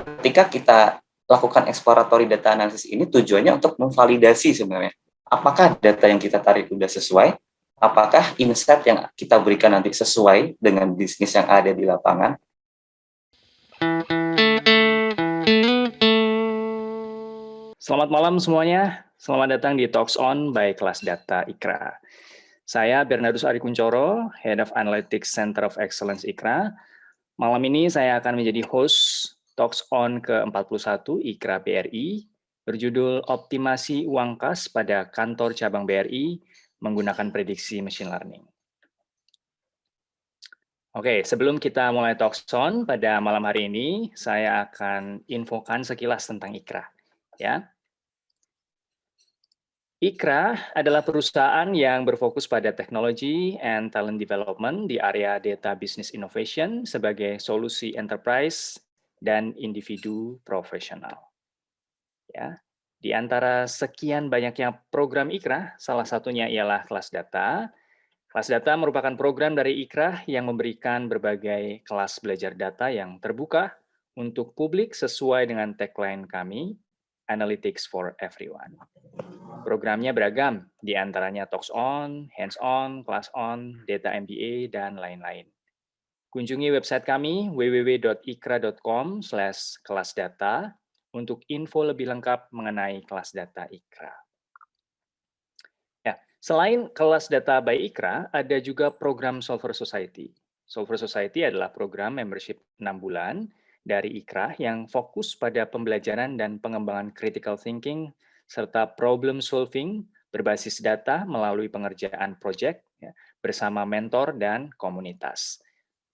ketika kita lakukan exploratory data analysis ini tujuannya untuk memvalidasi sebenarnya apakah data yang kita tarik sudah sesuai, apakah insight yang kita berikan nanti sesuai dengan bisnis yang ada di lapangan. Selamat malam semuanya, selamat datang di Talks On by Kelas Data IKRA. Saya Bernardus Ari Kuncoro, Head of Analytics Center of Excellence IKRA. Malam ini saya akan menjadi host Talks On ke-41 IKRA BRI, berjudul Optimasi Uang Kas pada Kantor Cabang BRI menggunakan prediksi machine learning. Oke, sebelum kita mulai Talks On pada malam hari ini, saya akan infokan sekilas tentang IKRA. Ya, IKRA adalah perusahaan yang berfokus pada teknologi and talent development di area data business innovation sebagai solusi enterprise dan individu profesional. Ya, di antara sekian banyaknya program IKRA, salah satunya ialah kelas data. Kelas data merupakan program dari IKRA yang memberikan berbagai kelas belajar data yang terbuka untuk publik sesuai dengan tagline kami, Analytics for Everyone. Programnya beragam, di antaranya Talks On, Hands On, Class On, Data MBA, dan lain-lain. Kunjungi website kami www.ikra.com kelas data untuk info lebih lengkap mengenai kelas data IKRA. Ya, selain kelas data by IKRA, ada juga program Solver Society. Solver Society adalah program membership 6 bulan dari IKRA yang fokus pada pembelajaran dan pengembangan critical thinking serta problem solving berbasis data melalui pengerjaan proyek ya, bersama mentor dan komunitas.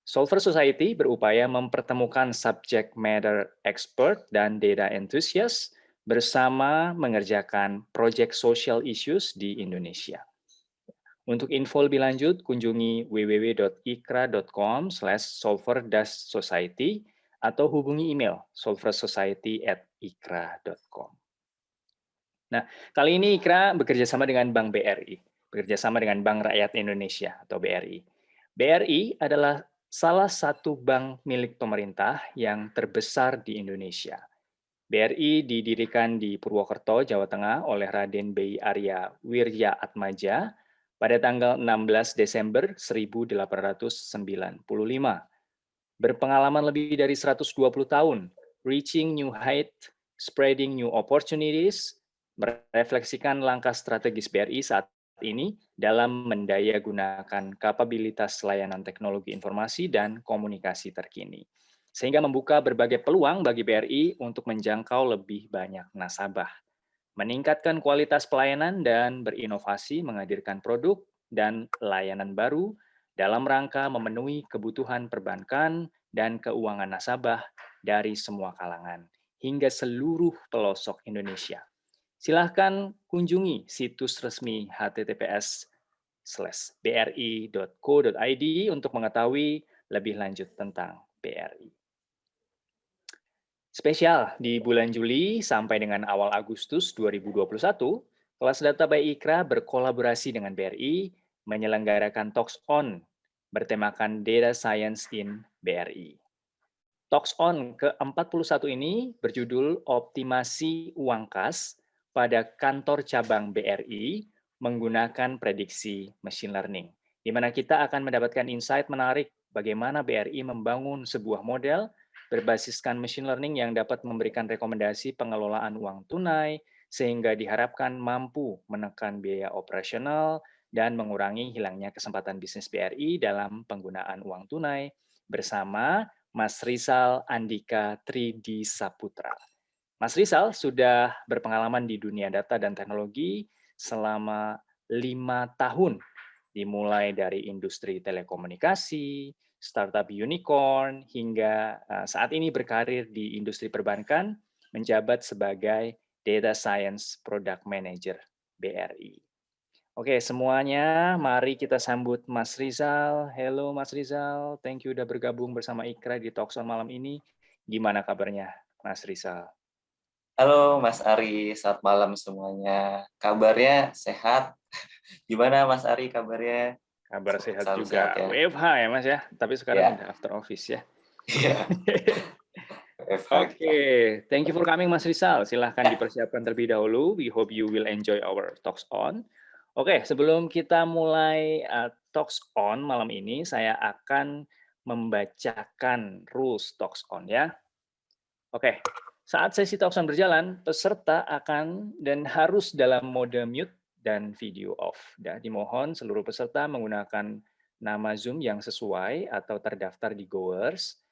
Solver Society berupaya mempertemukan subject matter expert dan data enthusiast bersama mengerjakan proyek social issues di Indonesia. Untuk info lebih lanjut, kunjungi www.ikra.com solver-society atau hubungi email solversociety@ikra.com. Nah, kali ini Ikra bekerja sama dengan Bank BRI, bekerja sama dengan Bank Rakyat Indonesia atau BRI. BRI adalah salah satu bank milik pemerintah yang terbesar di Indonesia. BRI didirikan di Purwokerto, Jawa Tengah oleh Raden B. Arya Wirya Atmaja pada tanggal 16 Desember 1895 berpengalaman lebih dari 120 tahun, reaching new height, spreading new opportunities, merefleksikan langkah strategis BRI saat ini dalam mendaya gunakan kapabilitas layanan teknologi informasi dan komunikasi terkini. Sehingga membuka berbagai peluang bagi BRI untuk menjangkau lebih banyak nasabah. Meningkatkan kualitas pelayanan dan berinovasi menghadirkan produk dan layanan baru dalam rangka memenuhi kebutuhan perbankan dan keuangan nasabah dari semua kalangan hingga seluruh pelosok Indonesia. Silahkan kunjungi situs resmi https bri.co.id untuk mengetahui lebih lanjut tentang BRI. Spesial di bulan Juli sampai dengan awal Agustus 2021, kelas data by Ikra berkolaborasi dengan BRI menyelenggarakan Talks On bertemakan Data Science in BRI. Talks On ke-41 ini berjudul Optimasi Uang Kas pada kantor cabang BRI menggunakan prediksi machine learning, di mana kita akan mendapatkan insight menarik bagaimana BRI membangun sebuah model berbasiskan machine learning yang dapat memberikan rekomendasi pengelolaan uang tunai, sehingga diharapkan mampu menekan biaya operasional dan mengurangi hilangnya kesempatan bisnis BRI dalam penggunaan uang tunai bersama Mas Rizal Andika Tridi Saputra. Mas Rizal sudah berpengalaman di dunia data dan teknologi selama lima tahun, dimulai dari industri telekomunikasi, startup unicorn, hingga eh, saat ini berkarir di industri perbankan, menjabat sebagai Data Science Product Manager BRI. Oke, semuanya mari kita sambut Mas Rizal. Halo Mas Rizal, thank you udah bergabung bersama Ikra di Talkson malam ini. Gimana kabarnya Mas Rizal? Halo Mas Ari, selamat malam semuanya. Kabarnya sehat? Gimana Mas Ari kabarnya? Kabar sehat Selalu juga. Sehat, ya? WFH ya Mas ya, tapi sekarang ya. udah after office ya. Iya. Oke, okay. thank you for coming Mas Rizal. Silahkan dipersiapkan terlebih dahulu. We hope you will enjoy our talks on. Oke, okay, sebelum kita mulai uh, talks on malam ini, saya akan membacakan rules talks on ya. Oke, okay. Saat sesi talks on berjalan, peserta akan dan harus dalam mode mute dan video off. Ya, dimohon seluruh peserta menggunakan nama Zoom yang sesuai atau terdaftar di Goers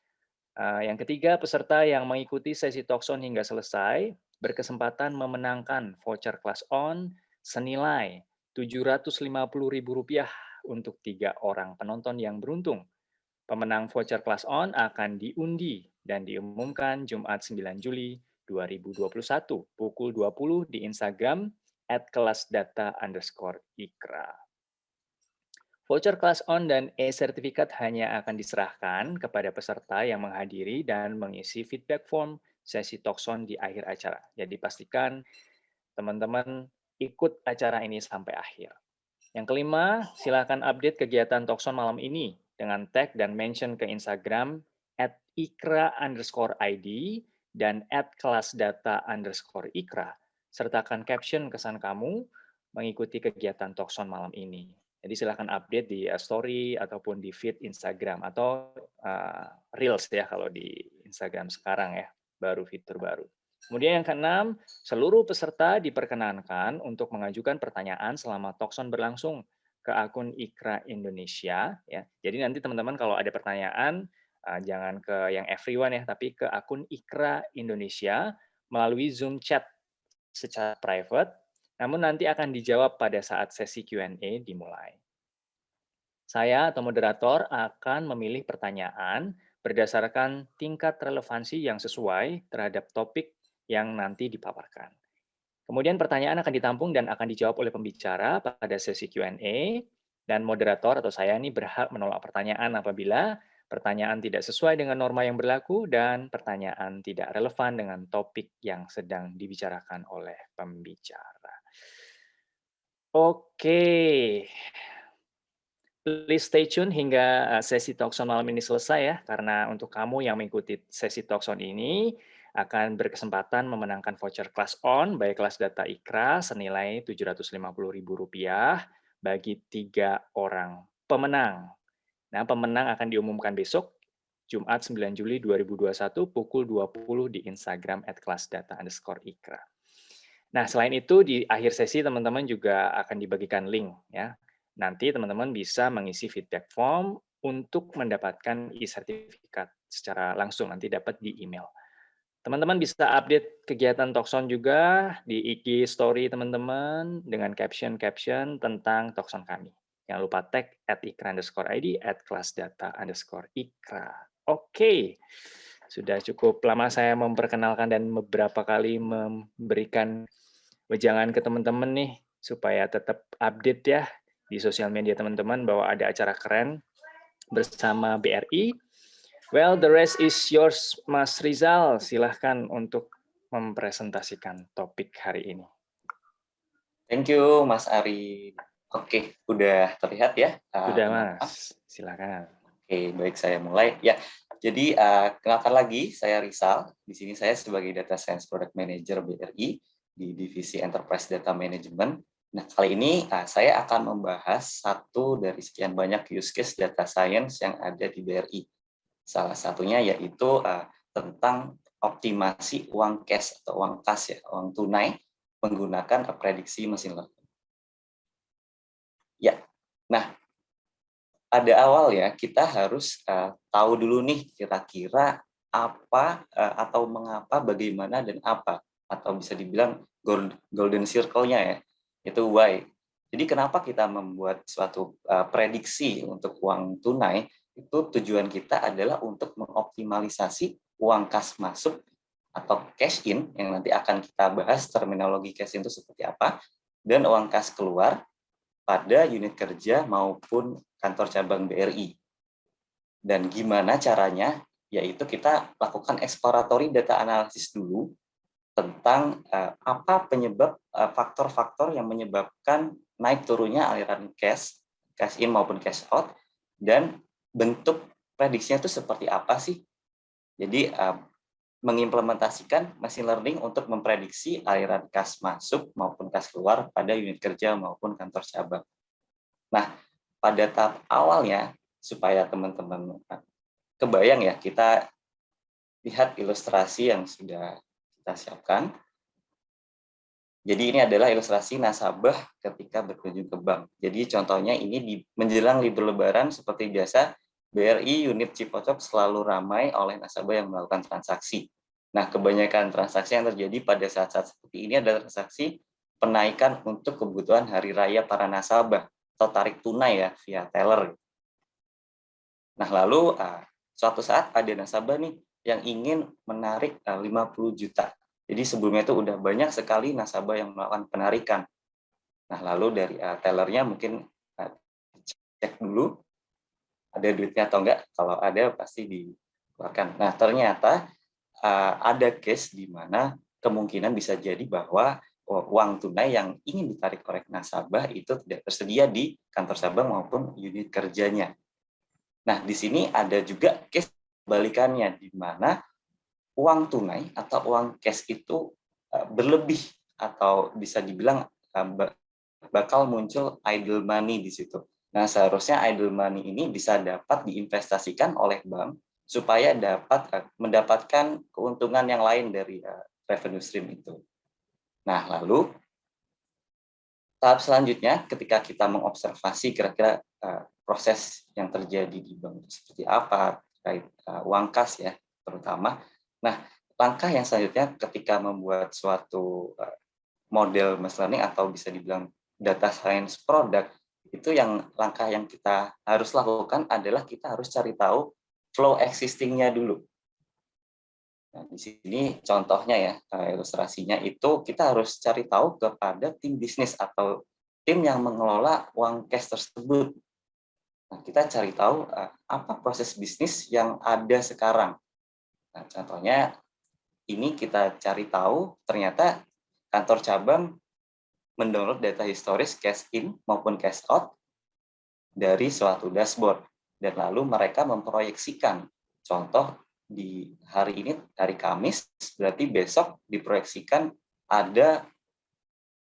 Uh, yang ketiga, peserta yang mengikuti sesi Talkson hingga selesai berkesempatan memenangkan voucher kelas on senilai Rp750.000 untuk tiga orang penonton yang beruntung. Pemenang voucher kelas on akan diundi dan diumumkan Jumat 9 Juli 2021 pukul 20 di Instagram at kelasdata underscore ikra. Voucher kelas on dan e-sertifikat hanya akan diserahkan kepada peserta yang menghadiri dan mengisi feedback form sesi Talkson di akhir acara. Jadi pastikan teman-teman ikut acara ini sampai akhir. Yang kelima, silakan update kegiatan Talkson malam ini dengan tag dan mention ke Instagram ikra underscore ID dan at kelasdata underscore ikra. Sertakan caption kesan kamu mengikuti kegiatan Talkson malam ini. Jadi silahkan update di uh, story ataupun di feed Instagram atau uh, Reels ya kalau di Instagram sekarang ya, baru fitur baru. Kemudian yang keenam, seluruh peserta diperkenankan untuk mengajukan pertanyaan selama Tokson berlangsung ke akun Ikra Indonesia ya. Jadi nanti teman-teman kalau ada pertanyaan jangan ke yang everyone ya, tapi ke akun Ikra Indonesia melalui Zoom chat secara private namun nanti akan dijawab pada saat sesi Q&A dimulai. Saya atau moderator akan memilih pertanyaan berdasarkan tingkat relevansi yang sesuai terhadap topik yang nanti dipaparkan. Kemudian pertanyaan akan ditampung dan akan dijawab oleh pembicara pada sesi Q&A, dan moderator atau saya ini berhak menolak pertanyaan apabila pertanyaan tidak sesuai dengan norma yang berlaku dan pertanyaan tidak relevan dengan topik yang sedang dibicarakan oleh pembicara. Oke. Please stay tune hingga eh, sesi Talkson malam ini selesai ya, karena untuk kamu yang mengikuti sesi Talkson ini akan berkesempatan memenangkan voucher kelas on, baik kelas data IKRA senilai Rp750.000 bagi tiga orang pemenang. Nah, pemenang akan diumumkan besok, Jumat 9 Juli 2021 pukul 20 di Instagram at kelasdata underscore IKRA. Nah, selain itu di akhir sesi teman-teman juga akan dibagikan link ya. Nanti teman-teman bisa mengisi feedback form untuk mendapatkan e-sertifikat secara langsung nanti dapat di email. Teman-teman bisa update kegiatan Tokson juga di IG story teman-teman dengan caption-caption tentang Tokson kami. Jangan lupa tag at ikra underscore ID at kelas data underscore ikra. Oke, okay. sudah cukup lama saya memperkenalkan dan beberapa kali memberikan wejangan ke teman-teman nih supaya tetap update ya di sosial media teman-teman bahwa ada acara keren bersama BRI. Well, the rest is yours, Mas Rizal. Silahkan untuk mempresentasikan topik hari ini. Thank you, Mas Ari. Oke, udah terlihat ya? Sudah, uh, Mas. Silakan. Oke, baik saya mulai. Ya, jadi uh, kenalkan lagi, saya Rizal. Di sini saya sebagai Data Science Product Manager BRI di divisi Enterprise Data Management. Nah, kali ini uh, saya akan membahas satu dari sekian banyak use case data science yang ada di BRI. Salah satunya yaitu uh, tentang optimasi uang cash atau uang kas ya, uang tunai menggunakan prediksi mesin learning. Nah pada awal ya kita harus uh, tahu dulu nih kira-kira apa uh, atau mengapa, bagaimana dan apa atau bisa dibilang golden circle-nya ya, itu why. Jadi kenapa kita membuat suatu uh, prediksi untuk uang tunai, itu tujuan kita adalah untuk mengoptimalisasi uang kas masuk atau cash in, yang nanti akan kita bahas terminologi cash in itu seperti apa, dan uang kas keluar pada unit kerja maupun kantor cabang BRI. Dan gimana caranya? Yaitu kita lakukan exploratory data analysis dulu tentang uh, apa penyebab eh, faktor-faktor yang menyebabkan naik turunnya aliran cash, cash in maupun cash out, dan bentuk prediksinya itu seperti apa sih? Jadi uh, mengimplementasikan machine learning untuk memprediksi aliran kas masuk maupun kas keluar pada unit kerja maupun kantor cabang. Nah, pada tahap awalnya, supaya teman-teman kebayang ya, kita lihat ilustrasi yang sudah kita siapkan. Jadi ini adalah ilustrasi nasabah ketika berkunjung ke bank. Jadi contohnya ini di menjelang libur lebaran seperti biasa, BRI unit Cipocok selalu ramai oleh nasabah yang melakukan transaksi. Nah, kebanyakan transaksi yang terjadi pada saat-saat seperti ini adalah transaksi penaikan untuk kebutuhan hari raya para nasabah atau tarik tunai ya via teller. Nah, lalu uh, suatu saat ada nasabah nih yang ingin menarik uh, 50 juta jadi sebelumnya itu udah banyak sekali nasabah yang melakukan penarikan. Nah, lalu dari uh, tellernya mungkin cek dulu ada duitnya atau enggak. Kalau ada pasti dikeluarkan. Nah, ternyata uh, ada case di mana kemungkinan bisa jadi bahwa uang tunai yang ingin ditarik oleh nasabah itu tidak tersedia di kantor sabang maupun unit kerjanya. Nah, di sini ada juga case balikannya di mana uang tunai atau uang cash itu uh, berlebih atau bisa dibilang uh, bakal muncul idle money di situ. Nah, seharusnya idle money ini bisa dapat diinvestasikan oleh bank supaya dapat uh, mendapatkan keuntungan yang lain dari uh, revenue stream itu. Nah, lalu tahap selanjutnya ketika kita mengobservasi kira-kira uh, proses yang terjadi di bank itu seperti apa terkait uang kas ya terutama Nah, langkah yang selanjutnya ketika membuat suatu eh, model machine learning atau bisa dibilang data science product, itu yang langkah yang kita harus lakukan adalah kita harus cari tahu flow existing-nya dulu. Nah, di sini contohnya ya, eh, ilustrasinya itu kita harus cari tahu kepada tim bisnis atau tim yang mengelola uang cash tersebut. Nah, kita cari tahu eh, apa proses bisnis yang ada sekarang. Nah, contohnya ini kita cari tahu ternyata kantor cabang mendownload data historis cash in maupun cash out dari suatu dashboard dan lalu mereka memproyeksikan contoh di hari ini hari Kamis berarti besok diproyeksikan ada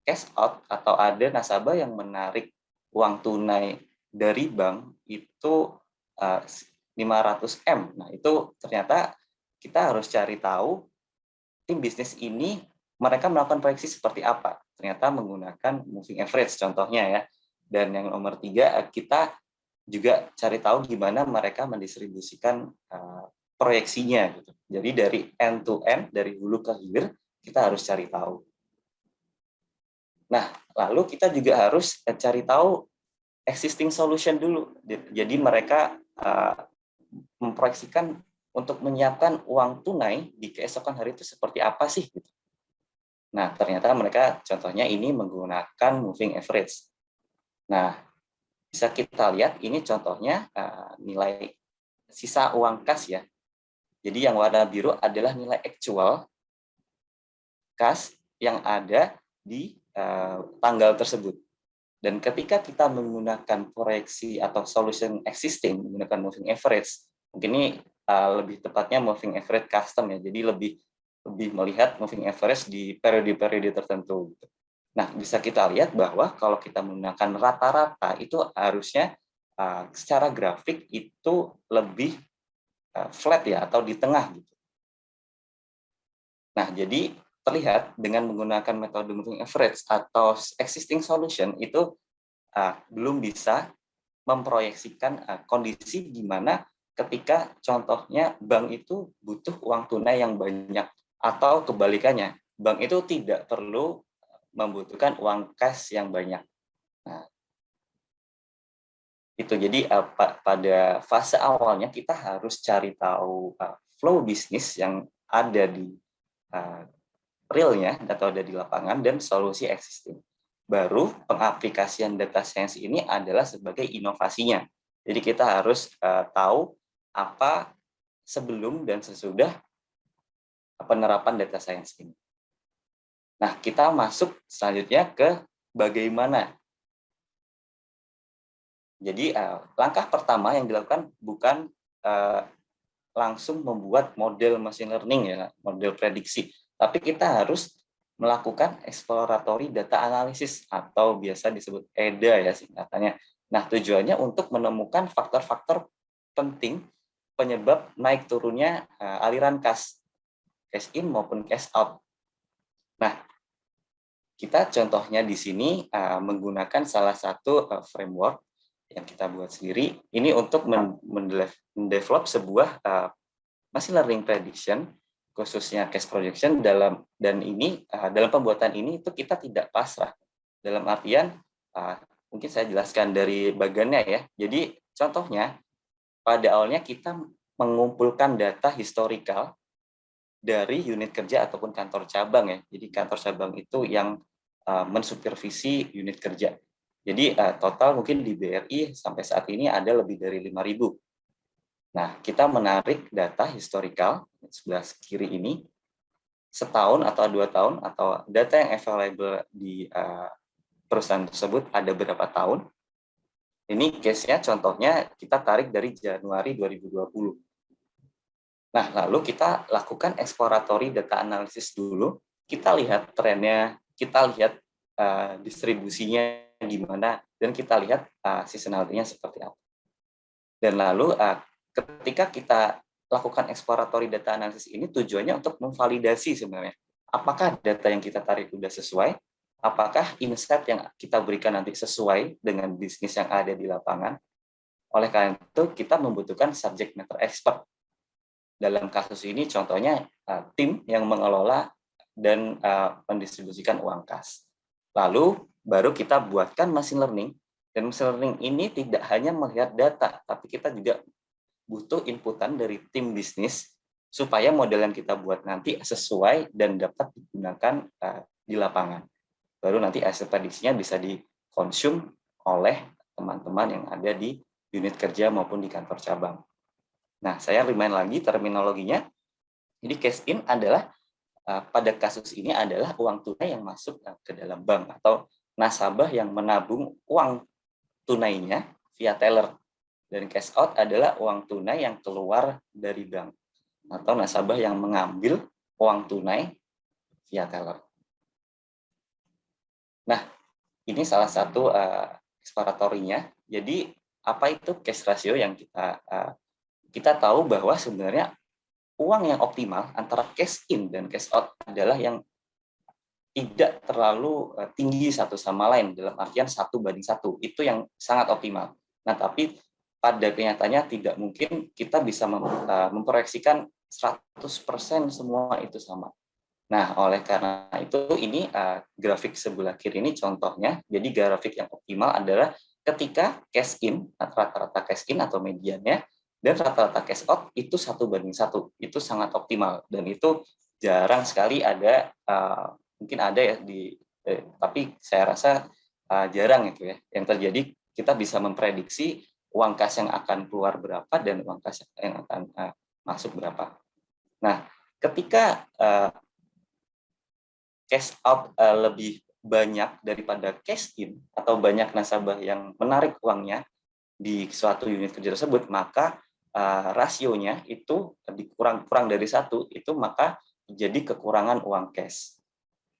cash out atau ada nasabah yang menarik uang tunai dari bank itu 500M. Nah, itu ternyata kita harus cari tahu tim bisnis ini mereka melakukan proyeksi seperti apa. Ternyata menggunakan moving average contohnya ya. Dan yang nomor tiga, kita juga cari tahu gimana mereka mendistribusikan uh, proyeksinya. Gitu. Jadi dari end to end, dari hulu ke hilir, kita harus cari tahu. Nah, lalu kita juga harus cari tahu existing solution dulu. Jadi mereka uh, memproyeksikan untuk menyiapkan uang tunai di keesokan hari itu seperti apa sih? Gitu. Nah, ternyata mereka contohnya ini menggunakan moving average. Nah, bisa kita lihat ini contohnya uh, nilai sisa uang kas ya. Jadi yang warna biru adalah nilai actual kas yang ada di uh, tanggal tersebut. Dan ketika kita menggunakan proyeksi atau solution existing menggunakan moving average, mungkin ini uh, lebih tepatnya moving average custom ya. Jadi lebih lebih melihat moving average di periode-periode tertentu. Gitu. Nah, bisa kita lihat bahwa kalau kita menggunakan rata-rata itu harusnya uh, secara grafik itu lebih uh, flat ya atau di tengah gitu. Nah, jadi terlihat dengan menggunakan metode moving average atau existing solution itu uh, belum bisa memproyeksikan kondisi di mana ketika contohnya bank itu butuh uang tunai yang banyak atau kebalikannya bank itu tidak perlu membutuhkan uang cash yang banyak. Nah, itu jadi uh, pada fase awalnya kita harus cari tahu uh, flow bisnis yang ada di uh, realnya atau ada di lapangan dan solusi existing. Baru pengaplikasian data science ini adalah sebagai inovasinya. Jadi kita harus tahu apa sebelum dan sesudah penerapan data science ini. Nah, kita masuk selanjutnya ke bagaimana. Jadi uh, langkah pertama yang dilakukan bukan uh, langsung membuat model machine learning ya, model prediksi, tapi kita harus melakukan exploratory data analysis atau biasa disebut EDA ya singkatannya. Nah, tujuannya untuk menemukan faktor-faktor penting penyebab naik turunnya uh, aliran kas, cash in maupun cash out. Nah, kita contohnya di sini uh, menggunakan salah satu uh, framework yang kita buat sendiri. Ini untuk mendevelop sebuah uh, machine learning prediction khususnya cash projection dalam dan ini uh, dalam pembuatan ini itu kita tidak pasrah dalam artian uh, mungkin saya jelaskan dari bagiannya ya jadi contohnya pada awalnya kita mengumpulkan data historical dari unit kerja ataupun kantor cabang ya jadi kantor cabang itu yang uh, mensupervisi unit kerja jadi uh, total mungkin di BRI sampai saat ini ada lebih dari 5.000 Nah, kita menarik data historical sebelah kiri ini setahun atau dua tahun atau data yang available di uh, perusahaan tersebut ada berapa tahun. Ini case-nya contohnya kita tarik dari Januari 2020. Nah, lalu kita lakukan exploratory data analysis dulu. Kita lihat trennya, kita lihat uh, distribusinya gimana, dan kita lihat uh, seasonality-nya seperti apa. Dan lalu uh, ketika kita lakukan exploratory data analysis ini tujuannya untuk memvalidasi sebenarnya apakah data yang kita tarik sudah sesuai, apakah insight yang kita berikan nanti sesuai dengan bisnis yang ada di lapangan. Oleh karena itu kita membutuhkan subject matter expert. Dalam kasus ini contohnya uh, tim yang mengelola dan uh, mendistribusikan uang kas. Lalu baru kita buatkan machine learning dan machine learning ini tidak hanya melihat data, tapi kita juga butuh inputan dari tim bisnis supaya model yang kita buat nanti sesuai dan dapat digunakan uh, di lapangan. Baru nanti hasil prediksinya bisa dikonsum oleh teman-teman yang ada di unit kerja maupun di kantor cabang. Nah, saya remind lagi terminologinya. Jadi cash in adalah uh, pada kasus ini adalah uang tunai yang masuk uh, ke dalam bank atau nasabah yang menabung uang tunainya via teller dan cash out adalah uang tunai yang keluar dari bank atau nasabah yang mengambil uang tunai via teller. Nah, ini salah satu uh, eksploratorinya. Jadi apa itu cash ratio yang kita uh, kita tahu bahwa sebenarnya uang yang optimal antara cash in dan cash out adalah yang tidak terlalu uh, tinggi satu sama lain dalam artian satu banding satu itu yang sangat optimal. Nah tapi pada kenyataannya tidak mungkin kita bisa eh, memproyeksikan 100% semua itu sama. Nah, oleh karena itu ini uh, grafik sebelah kiri ini contohnya. Jadi grafik yang optimal adalah ketika cash in, rata-rata cash in atau mediannya, dan rata-rata cash out itu satu banding satu. Itu sangat optimal. Dan itu jarang sekali ada, uh, mungkin ada ya, di, eh, tapi saya rasa uh, jarang itu ya. Yang terjadi kita bisa memprediksi uang kas yang akan keluar berapa dan uang kas yang akan uh, masuk berapa. Nah, ketika uh, cash out uh, lebih banyak daripada cash in atau banyak nasabah yang menarik uangnya di suatu unit kerja tersebut, maka uh, rasionya itu dikurang kurang dari satu, itu maka jadi kekurangan uang cash.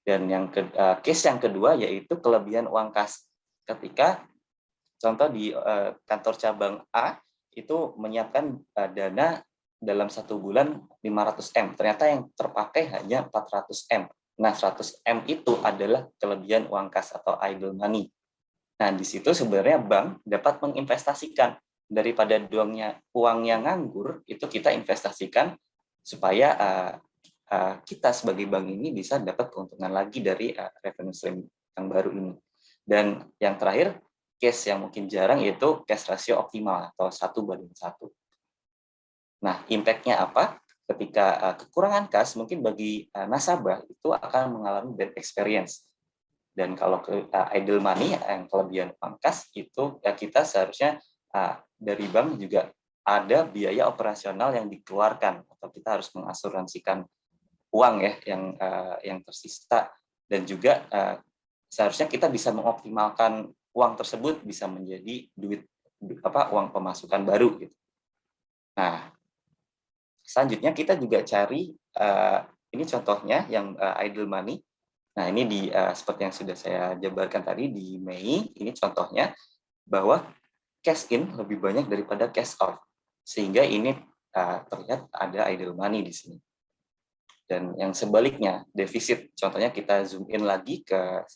Dan yang ke, uh, case yang kedua yaitu kelebihan uang kas. Ketika Contoh di uh, kantor cabang A itu menyiapkan uh, dana dalam satu bulan 500M. Ternyata yang terpakai hanya 400M. Nah, 100M itu adalah kelebihan uang kas atau idle money. Nah, di situ sebenarnya bank dapat menginvestasikan daripada uang yang nganggur itu kita investasikan supaya uh, uh, kita sebagai bank ini bisa dapat keuntungan lagi dari uh, revenue stream yang baru ini. Dan yang terakhir case yang mungkin jarang yaitu cash ratio optimal atau satu banding satu. Nah, impact-nya apa? Ketika uh, kekurangan kas, mungkin bagi uh, nasabah itu akan mengalami bad experience. Dan kalau ke uh, idle money yang kelebihan uang kas itu ya kita seharusnya uh, dari bank juga ada biaya operasional yang dikeluarkan atau kita harus mengasuransikan uang ya yang uh, yang tersisa dan juga uh, seharusnya kita bisa mengoptimalkan uang tersebut bisa menjadi duit apa uang pemasukan baru gitu. Nah, selanjutnya kita juga cari uh, ini contohnya yang uh, idle money. Nah, ini di uh, seperti yang sudah saya jabarkan tadi di Mei, ini contohnya bahwa cash in lebih banyak daripada cash out. Sehingga ini uh, terlihat ada idle money di sini. Dan yang sebaliknya, defisit. Contohnya kita zoom in lagi ke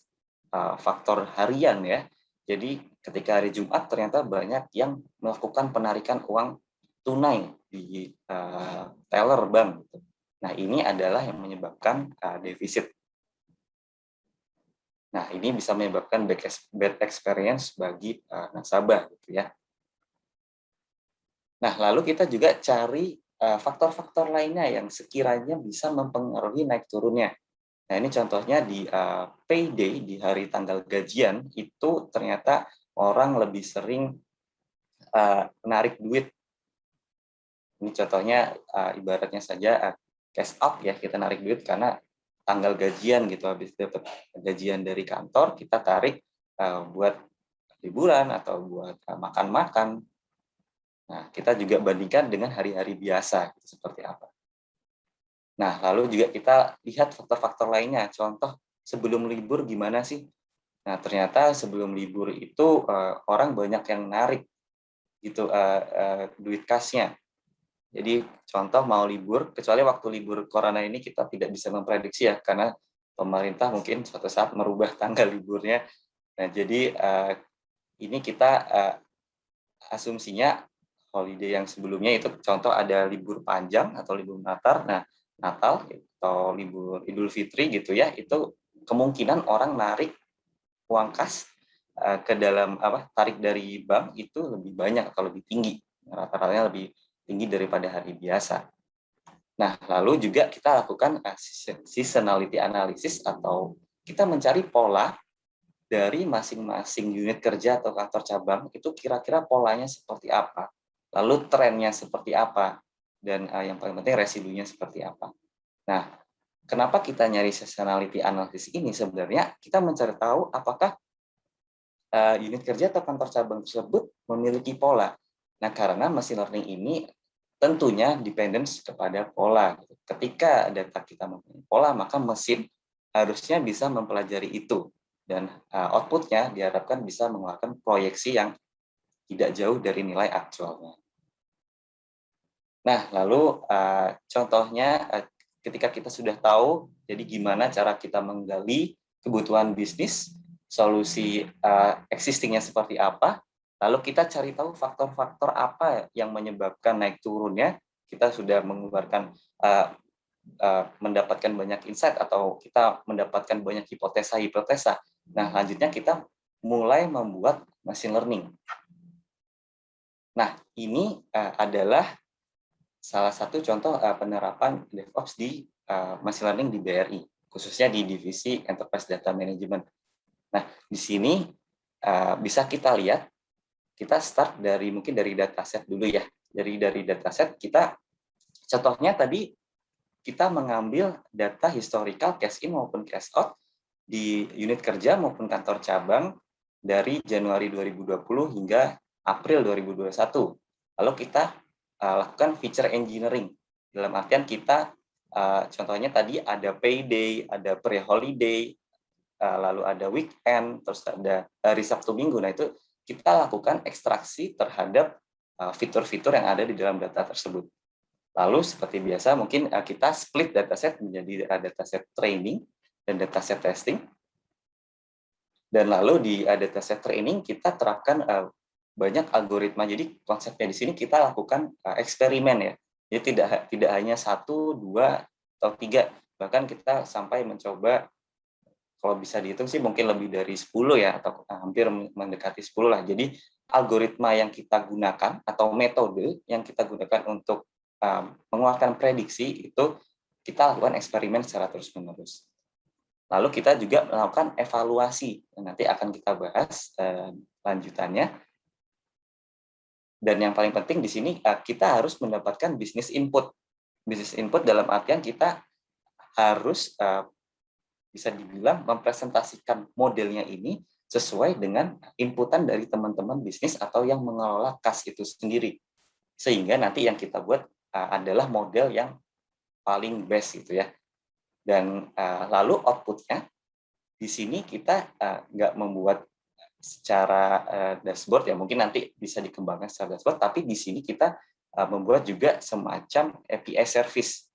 uh, faktor harian ya. Jadi ketika hari Jumat ternyata banyak yang melakukan penarikan uang tunai di uh, teller bank. Gitu. Nah, ini adalah yang menyebabkan uh, defisit. Nah, ini bisa menyebabkan bad experience bagi uh, nasabah gitu ya. Nah, lalu kita juga cari faktor-faktor uh, lainnya yang sekiranya bisa mempengaruhi naik turunnya. Nah, ini contohnya di uh, payday di hari tanggal gajian itu ternyata orang lebih sering uh, menarik duit. Ini contohnya ibaratnya saja cash out ya kita narik duit karena tanggal gajian gitu habis dapat gajian dari kantor kita tarik uh, buat liburan atau buat uh, makan-makan. Nah, kita juga bandingkan dengan hari-hari biasa gitu, seperti apa. Nah, lalu juga kita lihat faktor-faktor lainnya. Contoh sebelum libur gimana sih? Nah, ternyata sebelum libur itu uh, orang banyak yang narik gitu uh, uh, duit kasnya. Jadi contoh mau libur, kecuali waktu libur corona ini kita tidak bisa memprediksi ya, karena pemerintah mungkin suatu saat merubah tanggal liburnya. Nah jadi uh, ini kita uh, asumsinya holiday yang sebelumnya itu contoh ada libur panjang atau libur Natal. Nah Natal atau libur Idul Fitri gitu ya, itu kemungkinan orang narik uang kas uh, ke dalam apa tarik dari bank itu lebih banyak atau lebih tinggi rata-ratanya lebih tinggi daripada hari biasa. Nah, lalu juga kita lakukan eh, seasonality analysis atau kita mencari pola dari masing-masing unit kerja atau kantor cabang itu kira-kira polanya seperti apa, lalu trennya seperti apa, dan uh, yang paling penting residunya seperti apa. Nah, kenapa kita nyari seasonality analysis ini? Sebenarnya kita mencari tahu apakah uh, unit kerja atau kantor cabang tersebut memiliki pola. Nah, karena machine learning ini tentunya dependence kepada pola. Ketika data kita mempunyai pola, maka mesin harusnya bisa mempelajari itu. Dan uh, outputnya diharapkan bisa mengeluarkan proyeksi yang tidak jauh dari nilai aktualnya. Nah, lalu uh, contohnya uh, ketika kita sudah tahu, jadi gimana cara kita menggali kebutuhan bisnis, solusi existingnya seperti apa, Lalu kita cari tahu faktor-faktor apa yang menyebabkan naik turunnya. Kita sudah mengeluarkan uh, uh, mendapatkan banyak insight atau kita mendapatkan banyak hipotesa-hipotesa. Nah, lanjutnya kita mulai membuat machine learning. Nah, ini uh, adalah salah satu contoh uh, penerapan DevOps di uh, machine learning di BRI, khususnya di divisi Enterprise Data Management. Nah, di sini uh, bisa kita lihat kita start dari mungkin dari dataset dulu ya. Dari dari dataset kita contohnya tadi kita mengambil data historical cash in maupun cash out di unit kerja maupun kantor cabang dari Januari 2020 hingga April 2021. Lalu kita uh, lakukan feature engineering. Dalam artian kita uh, contohnya tadi ada payday, ada pre-holiday, uh, lalu ada weekend, terus ada hari Sabtu Minggu. Nah itu kita lakukan ekstraksi terhadap uh, fitur-fitur yang ada di dalam data tersebut. Lalu seperti biasa mungkin uh, kita split dataset menjadi uh, dataset training dan dataset testing. Dan lalu di dataset training kita terapkan banyak algoritma. Jadi konsepnya di sini kita lakukan eksperimen ya. Jadi tidak tidak hanya satu, dua, atau tiga. Bahkan kita sampai mencoba kalau bisa dihitung sih mungkin lebih dari 10 ya atau hampir mendekati 10 lah. Jadi algoritma yang kita gunakan atau metode yang kita gunakan untuk um, mengeluarkan prediksi itu kita lakukan eksperimen secara terus-menerus. Lalu kita juga melakukan evaluasi nanti akan kita bahas uh, lanjutannya. Dan yang paling penting di sini uh, kita harus mendapatkan bisnis input. Bisnis input dalam artian kita harus uh, bisa dibilang mempresentasikan modelnya ini sesuai dengan inputan dari teman-teman bisnis atau yang mengelola kas itu sendiri. Sehingga nanti yang kita buat adalah model yang paling best gitu ya. Dan lalu outputnya di sini kita nggak membuat secara dashboard ya mungkin nanti bisa dikembangkan secara dashboard tapi di sini kita membuat juga semacam API service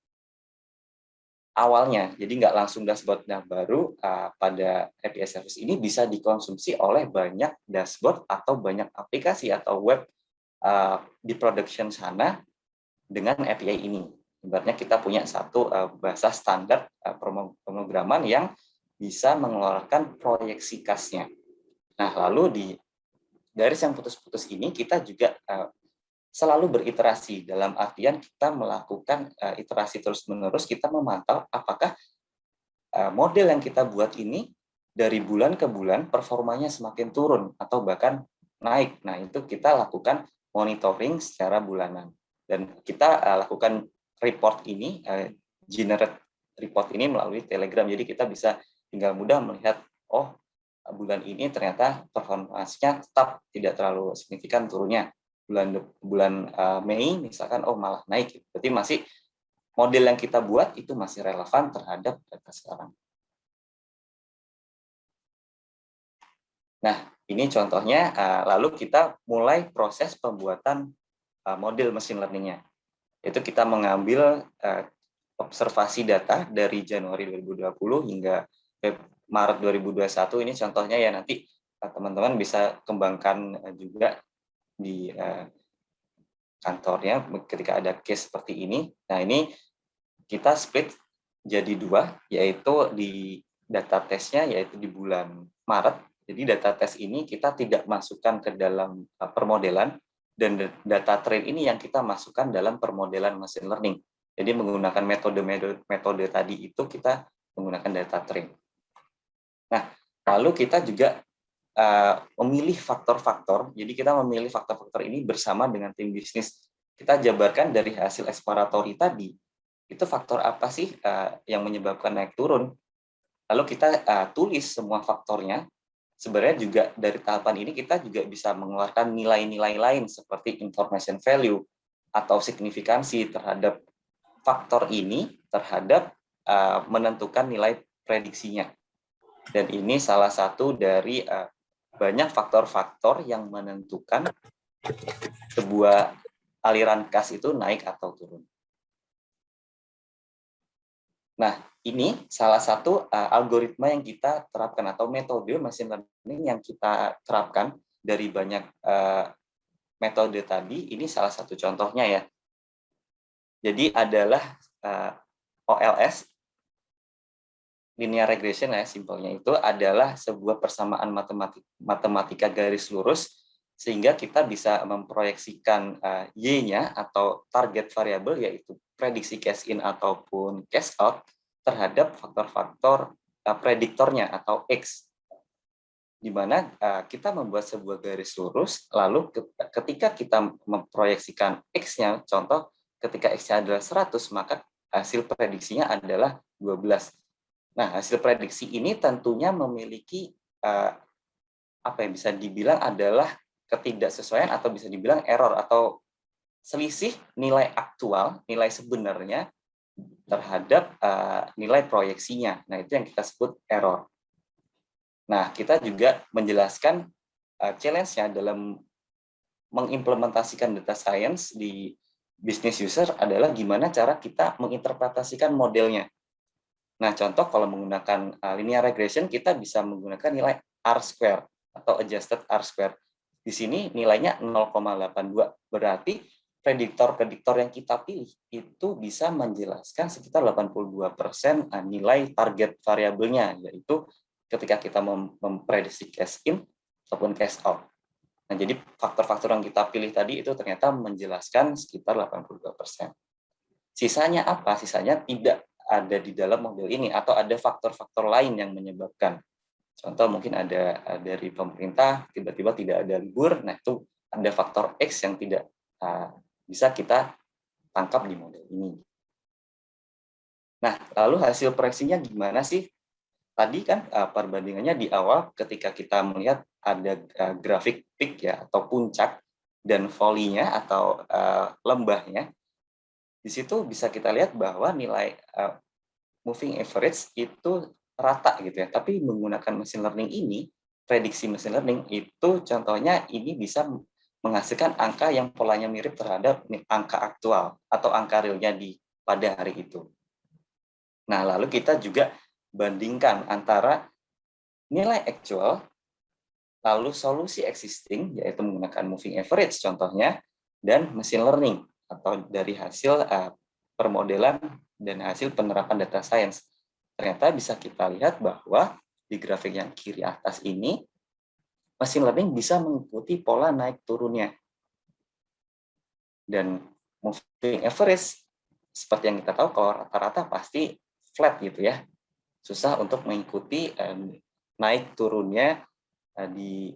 awalnya. Jadi nggak langsung dashboard. Nah, baru uh, pada API service ini bisa dikonsumsi oleh banyak dashboard atau banyak aplikasi atau web uh, di production sana dengan API ini. Ibaratnya kita punya satu uh, bahasa standar uh, pemrograman yang bisa mengeluarkan proyeksi kasnya. Nah, lalu di garis yang putus-putus ini kita juga uh, selalu beriterasi dalam artian kita melakukan uh, iterasi terus-menerus kita memantau apakah uh, model yang kita buat ini dari bulan ke bulan performanya semakin turun atau bahkan naik. Nah, itu kita lakukan monitoring secara bulanan. Dan kita uh, lakukan report ini, uh, generate report ini melalui Telegram. Jadi kita bisa tinggal mudah melihat, oh bulan ini ternyata performasinya tetap tidak terlalu signifikan turunnya bulan bulan uh, Mei misalkan oh malah naik gitu. berarti masih model yang kita buat itu masih relevan terhadap data sekarang. Nah, ini contohnya, uh, lalu kita mulai proses pembuatan uh, model machine learning-nya. Itu kita mengambil uh, observasi data dari Januari 2020 hingga Maret 2021, ini contohnya ya nanti teman-teman bisa kembangkan juga di uh, kantornya ketika ada case seperti ini. Nah ini kita split jadi dua, yaitu di data tesnya yaitu di bulan Maret. Jadi data tes ini kita tidak masukkan ke dalam uh, permodelan dan data train ini yang kita masukkan dalam permodelan machine learning. Jadi menggunakan metode-metode metode tadi itu kita menggunakan data train. Nah, lalu kita juga memilih faktor-faktor. Jadi kita memilih faktor-faktor ini bersama dengan tim bisnis. Kita jabarkan dari hasil eksploratory tadi, itu faktor apa sih uh, yang menyebabkan naik turun. Lalu kita uh, tulis semua faktornya. Sebenarnya juga dari tahapan ini kita juga bisa mengeluarkan nilai-nilai lain seperti information value atau signifikansi terhadap faktor ini terhadap menentukan nilai prediksinya. Dan ini salah satu dari banyak faktor-faktor yang menentukan sebuah aliran kas itu naik atau turun. Nah, ini salah satu uh, algoritma yang kita terapkan atau metode machine learning yang kita terapkan dari banyak uh, metode tadi. Ini salah satu contohnya ya. Jadi adalah uh, OLS linear regression ya simpelnya itu adalah sebuah persamaan matematik, matematika garis lurus sehingga kita bisa memproyeksikan uh, y-nya atau target variabel yaitu prediksi cash in ataupun cash out terhadap faktor-faktor uh, prediktornya atau x. Di mana uh, kita membuat sebuah garis lurus lalu ketika kita memproyeksikan x-nya contoh ketika x-nya adalah 100 maka hasil prediksinya adalah 12 Nah, hasil prediksi ini tentunya memiliki uh, apa yang bisa dibilang adalah ketidaksesuaian atau bisa dibilang error atau selisih nilai aktual, nilai sebenarnya terhadap uh, nilai proyeksinya. Nah, itu yang kita sebut error. Nah, kita juga menjelaskan uh, challenge-nya dalam mengimplementasikan data science di business user adalah gimana cara kita menginterpretasikan modelnya. Nah, contoh kalau menggunakan uh, linear regression, kita bisa menggunakan nilai R square atau adjusted R square. Di sini nilainya 0,82. Berarti prediktor-prediktor yang kita pilih itu bisa menjelaskan sekitar 82% uh, nilai target variabelnya, yaitu ketika kita memprediksi cash in ataupun cash out. Nah, jadi faktor-faktor yang kita pilih tadi itu ternyata menjelaskan sekitar 82%. Sisanya apa? Sisanya tidak ada di dalam model ini atau ada faktor-faktor lain yang menyebabkan. Contoh mungkin ada dari pemerintah tiba-tiba tidak ada libur, nah itu ada faktor X yang tidak uh, bisa kita tangkap di model ini. Nah, lalu hasil proyeksinya gimana sih? Tadi kan uh, perbandingannya di awal ketika kita melihat ada uh, grafik peak ya atau puncak dan volinya atau lembahnya di situ bisa kita lihat bahwa nilai uh, moving average itu rata gitu ya. Tapi menggunakan machine learning ini, prediksi machine learning itu contohnya ini bisa menghasilkan angka yang polanya mirip terhadap angka aktual atau angka realnya di pada hari itu. Nah, lalu kita juga bandingkan antara nilai actual lalu solusi existing yaitu menggunakan moving average contohnya dan machine learning atau dari hasil uh, permodelan dan hasil penerapan data science. Ternyata bisa kita lihat bahwa di grafik yang kiri atas ini machine learning bisa mengikuti pola naik turunnya. Dan moving average seperti yang kita tahu kalau rata-rata pasti flat gitu ya. Susah untuk mengikuti um, naik turunnya uh, di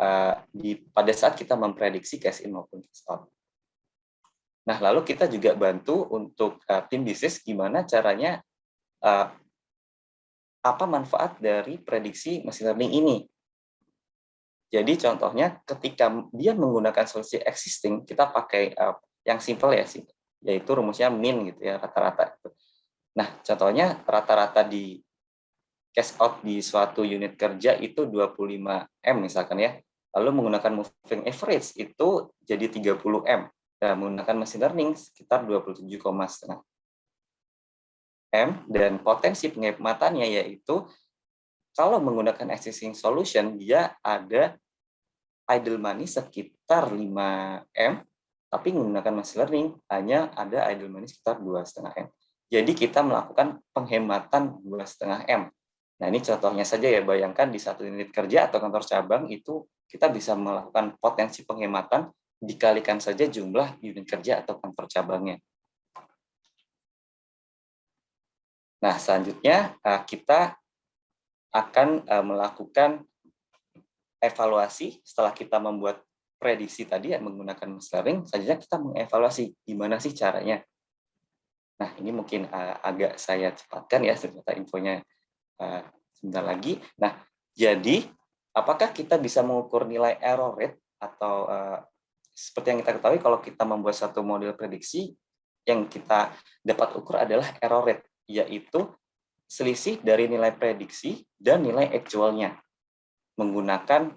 uh, di pada saat kita memprediksi cash in maupun cash out. Nah, lalu kita juga bantu untuk uh, tim bisnis gimana caranya uh, apa manfaat dari prediksi machine learning ini. Jadi contohnya ketika dia menggunakan solusi existing, kita pakai uh, yang simple ya sih, yaitu rumusnya min gitu ya rata-rata. Nah, contohnya rata-rata di cash out di suatu unit kerja itu 25M misalkan ya. Lalu menggunakan moving average itu jadi 30M. Menggunakan machine learning sekitar 27,5 M dan potensi penghematannya yaitu kalau menggunakan existing solution dia ada idle money sekitar 5 M tapi menggunakan machine learning hanya ada idle money sekitar 2,5 M. Jadi kita melakukan penghematan 2,5 M. Nah, ini contohnya saja ya, bayangkan di satu unit kerja atau kantor cabang itu kita bisa melakukan potensi penghematan dikalikan saja jumlah unit kerja atau kantor cabangnya. Nah, selanjutnya eh, kita akan eh, melakukan evaluasi setelah kita membuat prediksi tadi yang menggunakan learning, selanjutnya kita mengevaluasi gimana sih caranya. Nah, ini mungkin eh, agak saya cepatkan ya, ternyata infonya sebentar lagi. Nah, jadi apakah kita bisa mengukur nilai error rate atau seperti yang kita ketahui kalau kita membuat satu model prediksi yang kita dapat ukur adalah error rate yaitu selisih dari nilai prediksi dan nilai actualnya menggunakan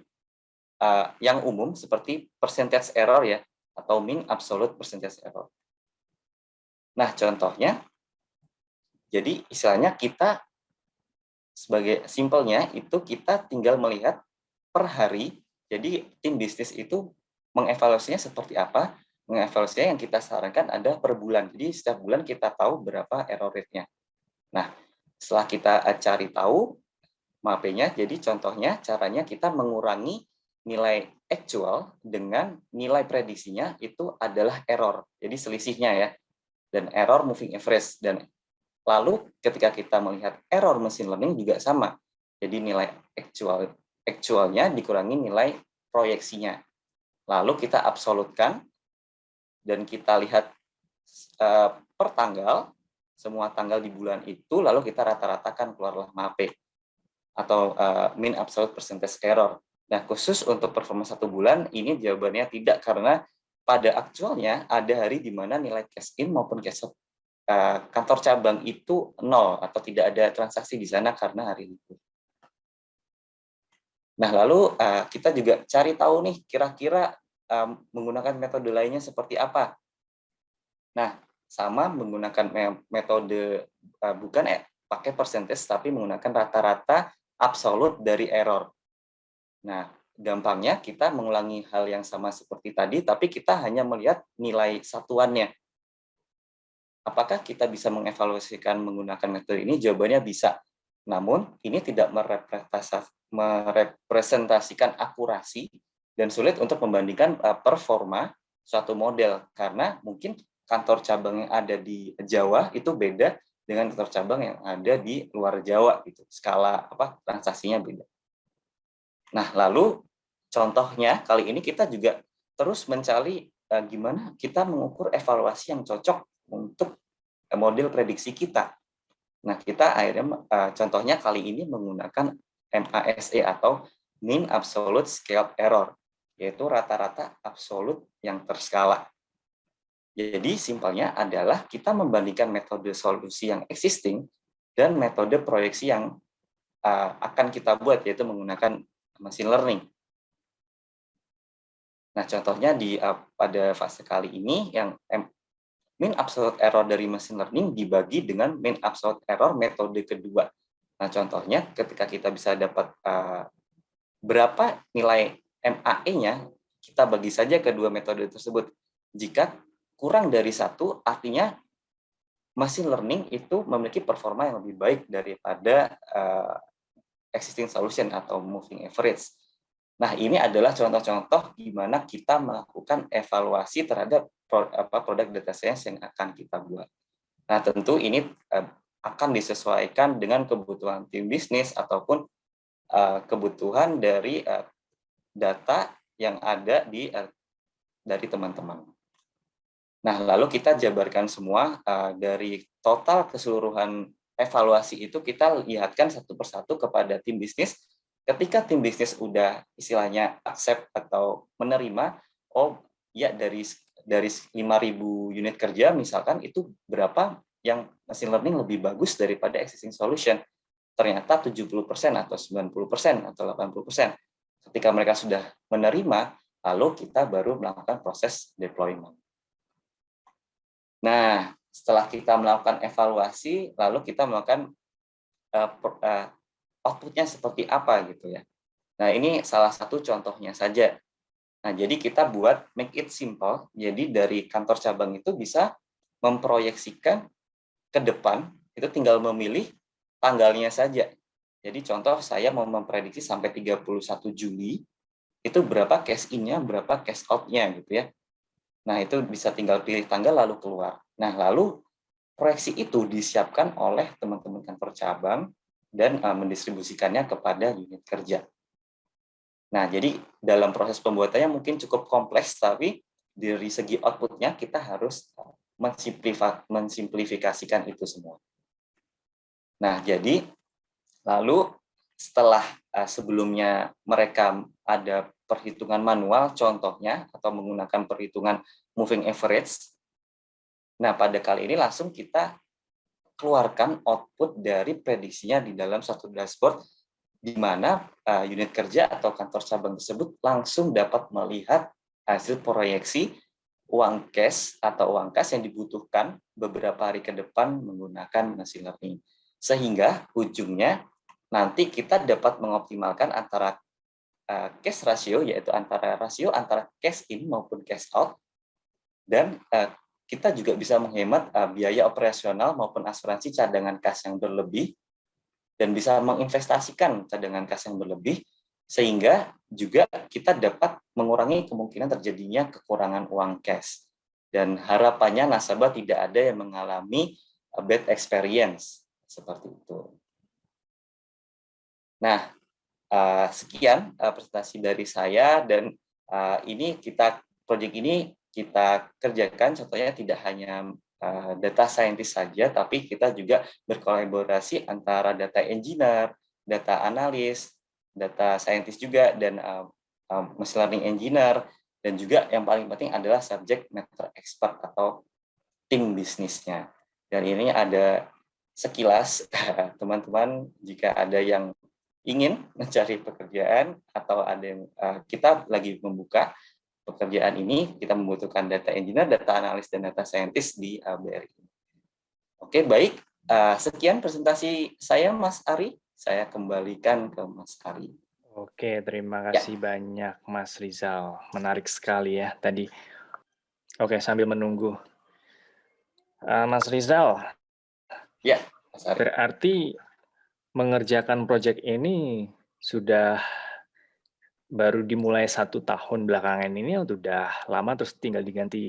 uh, yang umum seperti percentage error ya atau mean absolute percentage error. Nah, contohnya jadi istilahnya kita sebagai simpelnya itu kita tinggal melihat per hari. Jadi tim bisnis itu mengevaluasinya seperti apa? Mengevaluasinya yang kita sarankan ada per bulan. Jadi setiap bulan kita tahu berapa error rate-nya. Nah, setelah kita eh, cari tahu MAP-nya, jadi contohnya caranya kita mengurangi nilai actual dengan nilai prediksinya itu adalah error. Jadi selisihnya ya. Dan error moving average. Dan lalu ketika kita melihat error machine learning juga sama. Jadi nilai actual actualnya dikurangi nilai proyeksinya lalu kita absolutkan dan kita lihat uh, per tanggal semua tanggal di bulan itu lalu kita rata-ratakan keluarlah MAP atau uh, mean absolute percentage error. Nah, khusus untuk performa satu bulan ini jawabannya tidak karena pada aktualnya ada hari di mana nilai cash in maupun cash out uh, kantor cabang itu nol atau tidak ada transaksi di sana karena hari libur. Nah, lalu uh, kita juga cari tahu nih kira-kira um, menggunakan metode lainnya seperti apa. Nah, sama menggunakan metode uh, bukan eh, pakai percentage tapi menggunakan rata-rata absolut dari error. Nah, gampangnya kita mengulangi hal yang sama seperti tadi tapi kita hanya melihat nilai satuannya. Apakah kita bisa mengevaluasikan menggunakan metode ini? Jawabannya bisa. Namun, ini tidak merepresentasikan akurasi dan sulit untuk membandingkan uh, performa suatu model karena mungkin kantor cabang yang ada di Jawa itu beda dengan kantor cabang yang ada di luar Jawa gitu. Skala apa transaksinya beda. Nah, lalu contohnya kali ini kita juga terus mencari uh, gimana kita mengukur evaluasi yang cocok untuk model prediksi kita. Nah, kita akhirnya uh, contohnya kali ini menggunakan MASE atau Mean Absolute Scaled Error, yaitu rata-rata absolut yang terskala. Jadi simpelnya adalah kita membandingkan metode solusi yang existing dan metode proyeksi yang uh, akan kita buat yaitu menggunakan machine learning. Nah, contohnya di uh, pada fase kali ini yang mean absolute error dari machine learning dibagi dengan mean absolute error metode kedua. Nah, contohnya ketika kita bisa dapat uh, berapa nilai MAE-nya, kita bagi saja kedua metode tersebut. Jika kurang dari satu, artinya machine learning itu memiliki performa yang lebih baik daripada uh, existing solution atau moving average. Nah, ini adalah contoh-contoh di mana kita melakukan evaluasi terhadap produk data science yang akan kita buat. Nah, tentu ini uh, akan disesuaikan dengan kebutuhan tim bisnis ataupun uh, kebutuhan dari uh, data yang ada di dari teman-teman. Nah, lalu kita jabarkan semua dari total keseluruhan evaluasi itu kita lihatkan satu persatu kepada tim bisnis ketika tim bisnis udah istilahnya accept atau menerima, oh ya dari dari 5.000 unit kerja misalkan itu berapa yang machine learning lebih bagus daripada existing solution. Ternyata 70% atau 90% atau 80%. Ketika mereka sudah menerima, lalu kita baru melakukan proses deployment. Nah, setelah kita melakukan evaluasi, lalu kita melakukan uh, uh, outputnya seperti apa gitu ya. Nah ini salah satu contohnya saja. Nah jadi kita buat make it simple. Jadi dari kantor cabang itu bisa memproyeksikan ke depan itu tinggal memilih tanggalnya saja. Jadi contoh saya mau memprediksi sampai 31 Juli itu berapa cash in-nya, berapa cash out-nya gitu ya. Nah, itu bisa tinggal pilih tanggal lalu keluar. Nah, lalu proyeksi itu disiapkan oleh teman-teman kantor cabang dan uh, mendistribusikannya kepada unit kerja. Nah, jadi dalam proses pembuatannya mungkin cukup kompleks, tapi dari segi outputnya kita harus mensimplifikasikan itu semua. Nah, jadi lalu setelah uh, sebelumnya mereka ada perhitungan manual, contohnya, atau menggunakan perhitungan moving average, nah pada kali ini langsung kita keluarkan output dari prediksinya di dalam satu dashboard di mana uh, unit kerja atau kantor cabang tersebut langsung dapat melihat hasil proyeksi uang cash atau uang kas yang dibutuhkan beberapa hari ke depan menggunakan machine learning. Sehingga ujungnya nanti kita dapat mengoptimalkan antara uh, cash ratio, yaitu antara rasio antara cash in maupun cash out, dan uh, kita juga bisa menghemat uh, biaya operasional maupun asuransi cadangan kas yang berlebih dan bisa menginvestasikan cadangan kas yang berlebih sehingga juga kita dapat mengurangi kemungkinan terjadinya kekurangan uang cash dan harapannya nasabah tidak ada yang mengalami bad experience seperti itu. Nah, uh, sekian presentasi dari saya dan ini kita proyek ini kita kerjakan contohnya tidak hanya uh, data scientist saja, tapi kita juga berkolaborasi antara data engineer, data analis, data scientist juga, dan uh, uh, machine learning engineer, dan juga yang paling penting adalah subject matter expert atau tim bisnisnya. Dan ini ada sekilas teman-teman jika ada yang ingin mencari pekerjaan atau ada yang uh, kita lagi membuka pekerjaan ini kita membutuhkan data engineer, data analis, dan data scientist di BRI. Oke, baik. Eh, sekian presentasi saya, Mas Ari. Saya kembalikan ke Mas Ari. Oke, terima ya. kasih ya. banyak, Mas Rizal. Menarik sekali ya tadi. Oke, sambil menunggu. Uh, Mas Rizal. Ya, Mas Ari. Berarti mengerjakan proyek ini sudah baru dimulai satu tahun belakangan ini udah lama terus tinggal diganti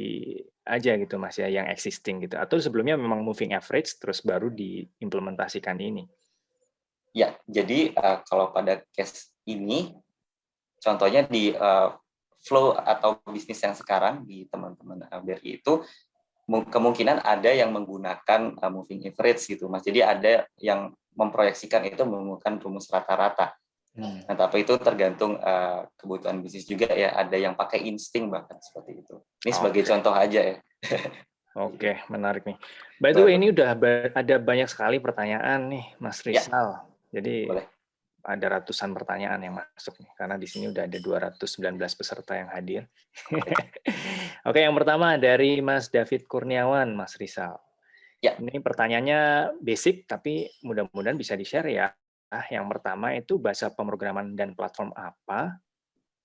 aja gitu mas ya yang existing gitu. Atau sebelumnya memang moving average terus baru diimplementasikan ini. Ya jadi uh, kalau pada case ini contohnya di uh, flow atau bisnis yang sekarang di teman-teman BRI itu kemungkinan ada yang menggunakan uh, moving average gitu mas. Jadi ada yang memproyeksikan itu menggunakan rumus rata-rata. Nah, tapi itu tergantung uh, kebutuhan bisnis juga ya. Ada yang pakai insting bahkan seperti itu. Ini sebagai okay. contoh aja ya. Oke, okay, menarik nih. By the way, ini udah ada banyak sekali pertanyaan nih, Mas ya. Rizal. Ya. Jadi Boleh. ada ratusan pertanyaan yang masuk nih, karena di sini udah ada 219 peserta yang hadir. Oke, okay, yang pertama dari Mas David Kurniawan, Mas Rizal. Ya. Ini pertanyaannya basic, tapi mudah-mudahan bisa di-share ya. Ah, yang pertama itu bahasa pemrograman dan platform apa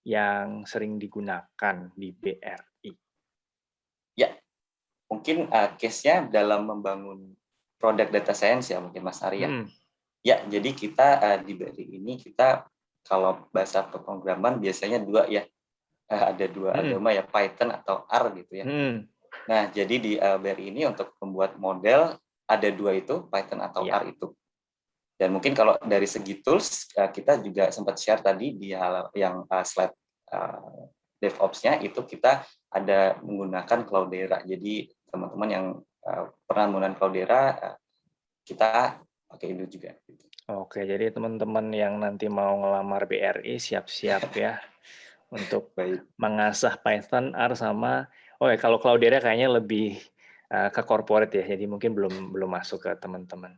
yang sering digunakan di BRI? Ya, mungkin uh, case-nya dalam membangun produk data science ya mungkin Mas Arya. Hmm. Ya, jadi kita uh, di BRI ini kita kalau bahasa pemrograman biasanya dua ya. Uh, ada dua hmm. agama ya Python atau R gitu ya. Hmm. Nah, jadi di uh, BRI ini untuk membuat model ada dua itu, Python atau ya. R itu. Dan mungkin kalau dari segi tools, uh, kita juga sempat share tadi di hal yang uh, slide uh, DevOps-nya itu kita ada menggunakan Cloudera. Jadi teman-teman yang pernah menggunakan Cloudera, kita pakai itu juga. Oke, jadi teman-teman yang nanti mau ngelamar BRI siap-siap ya untuk Baik. mengasah Python, R sama oh ya kalau Cloudera kayaknya lebih uh, ke corporate ya, jadi mungkin belum belum masuk ke teman-teman.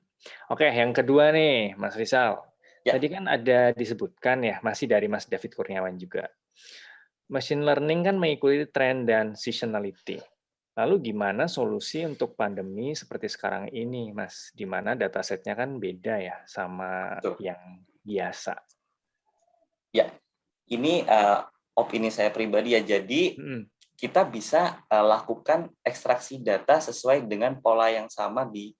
Oke, yang kedua nih, Mas Rizal. Ya. Tadi kan ada disebutkan ya, masih dari Mas David Kurniawan juga. Machine learning kan mengikuti tren dan seasonality. Lalu gimana solusi untuk pandemi seperti sekarang ini, Mas? Di mana datasetnya kan beda ya sama Betul. yang biasa. Ya, ini uh, opini saya pribadi ya. Jadi hmm. kita bisa uh, lakukan ekstraksi data sesuai dengan pola yang sama di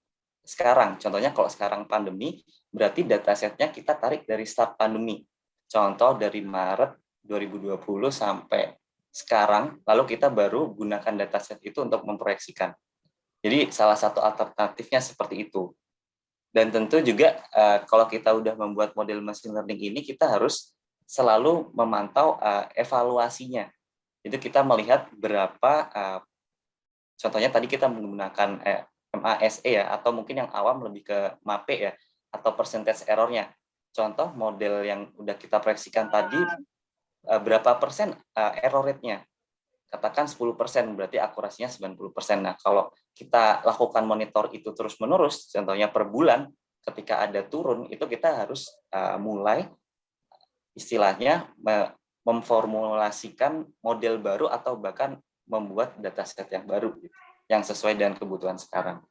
sekarang. Contohnya kalau sekarang pandemi, berarti datasetnya kita tarik dari start pandemi. Contoh dari Maret 2020 sampai sekarang, lalu kita baru gunakan dataset itu untuk memproyeksikan. Jadi salah satu alternatifnya seperti itu. Dan tentu juga uh, kalau kita udah membuat model machine learning ini, kita harus selalu memantau uh, evaluasinya. Itu kita melihat berapa, uh, contohnya tadi kita menggunakan eh, MASE ya, atau mungkin yang awam lebih ke MAPE ya, atau percentage errornya. Contoh model yang udah kita proyeksikan tadi Eh, berapa persen uh, error rate-nya. Katakan 10 persen, berarti akurasinya 90 persen. Nah, kalau kita lakukan monitor itu terus-menerus, contohnya per bulan, ketika ada turun, itu kita harus uh, mulai istilahnya memformulasikan model baru atau bahkan membuat dataset yang baru, gitu, yang sesuai dengan kebutuhan sekarang.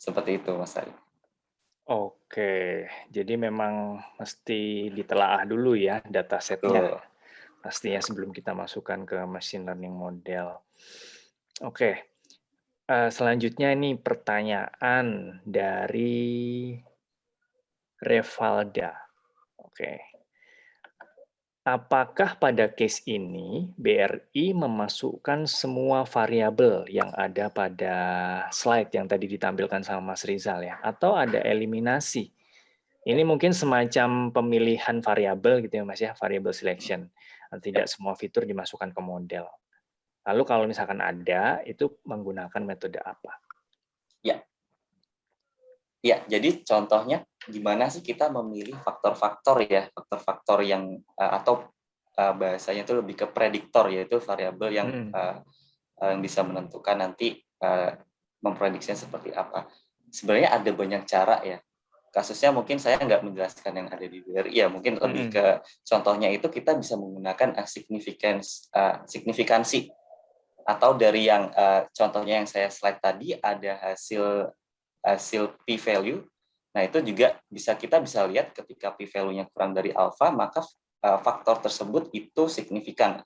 Seperti itu, Mas Ari. Oke, jadi memang mesti ditelaah dulu ya datasetnya pastinya sebelum kita masukkan ke machine learning model. Oke, uh, selanjutnya ini pertanyaan dari Revalda. Oke, apakah pada case ini BRI memasukkan semua variabel yang ada pada slide yang tadi ditampilkan sama Mas Rizal ya, atau ada eliminasi? Ini mungkin semacam pemilihan variabel gitu ya Mas ya, variable selection tidak semua fitur dimasukkan ke model. Lalu kalau misalkan ada, itu menggunakan metode apa? Ya, ya. Jadi contohnya gimana sih kita memilih faktor-faktor ya, faktor-faktor yang uh, atau uh, bahasanya itu lebih ke prediktor yaitu variabel yang hmm. uh, yang bisa menentukan nanti uh, memprediksinya seperti apa. Sebenarnya ada banyak cara ya kasusnya mungkin saya nggak menjelaskan yang ada di BRI ya mungkin lebih ke contohnya itu kita bisa menggunakan significance uh, signifikansi atau dari yang uh, contohnya yang saya slide tadi ada hasil hasil p value nah itu juga bisa kita bisa lihat ketika p value-nya kurang dari alpha maka uh, faktor tersebut itu signifikan.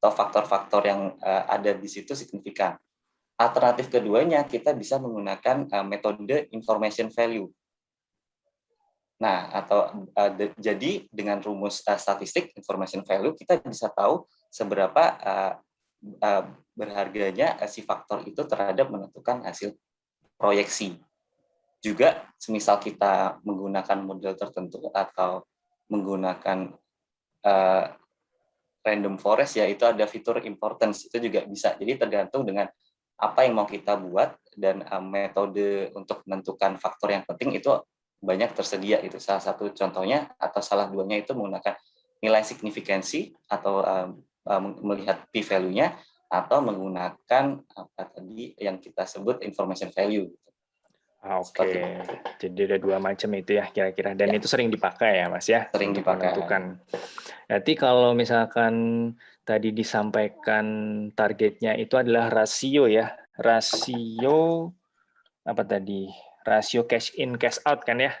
Atau faktor-faktor yang uh, ada di situ signifikan. Alternatif keduanya kita bisa menggunakan uh, metode information value. Nah, atau jadi dengan rumus statistik information value kita bisa tahu seberapa berharganya si faktor itu terhadap menentukan hasil proyeksi. Juga semisal kita menggunakan model tertentu atau menggunakan uh, random forest ya itu ada fitur importance itu juga bisa. Jadi tergantung dengan apa yang mau kita buat dan uh, metode untuk menentukan faktor yang penting itu banyak tersedia itu salah satu contohnya atau salah duanya itu menggunakan nilai signifikansi atau um, melihat p value-nya atau menggunakan apa tadi yang kita sebut information value. Oke, okay. jadi ada dua macam itu ya kira-kira, dan ya. itu sering dipakai ya mas ya? Sering dipakai. Menentukan. Berarti kalau misalkan tadi disampaikan targetnya itu adalah rasio ya, rasio apa tadi? Rasio cash in cash out kan ya?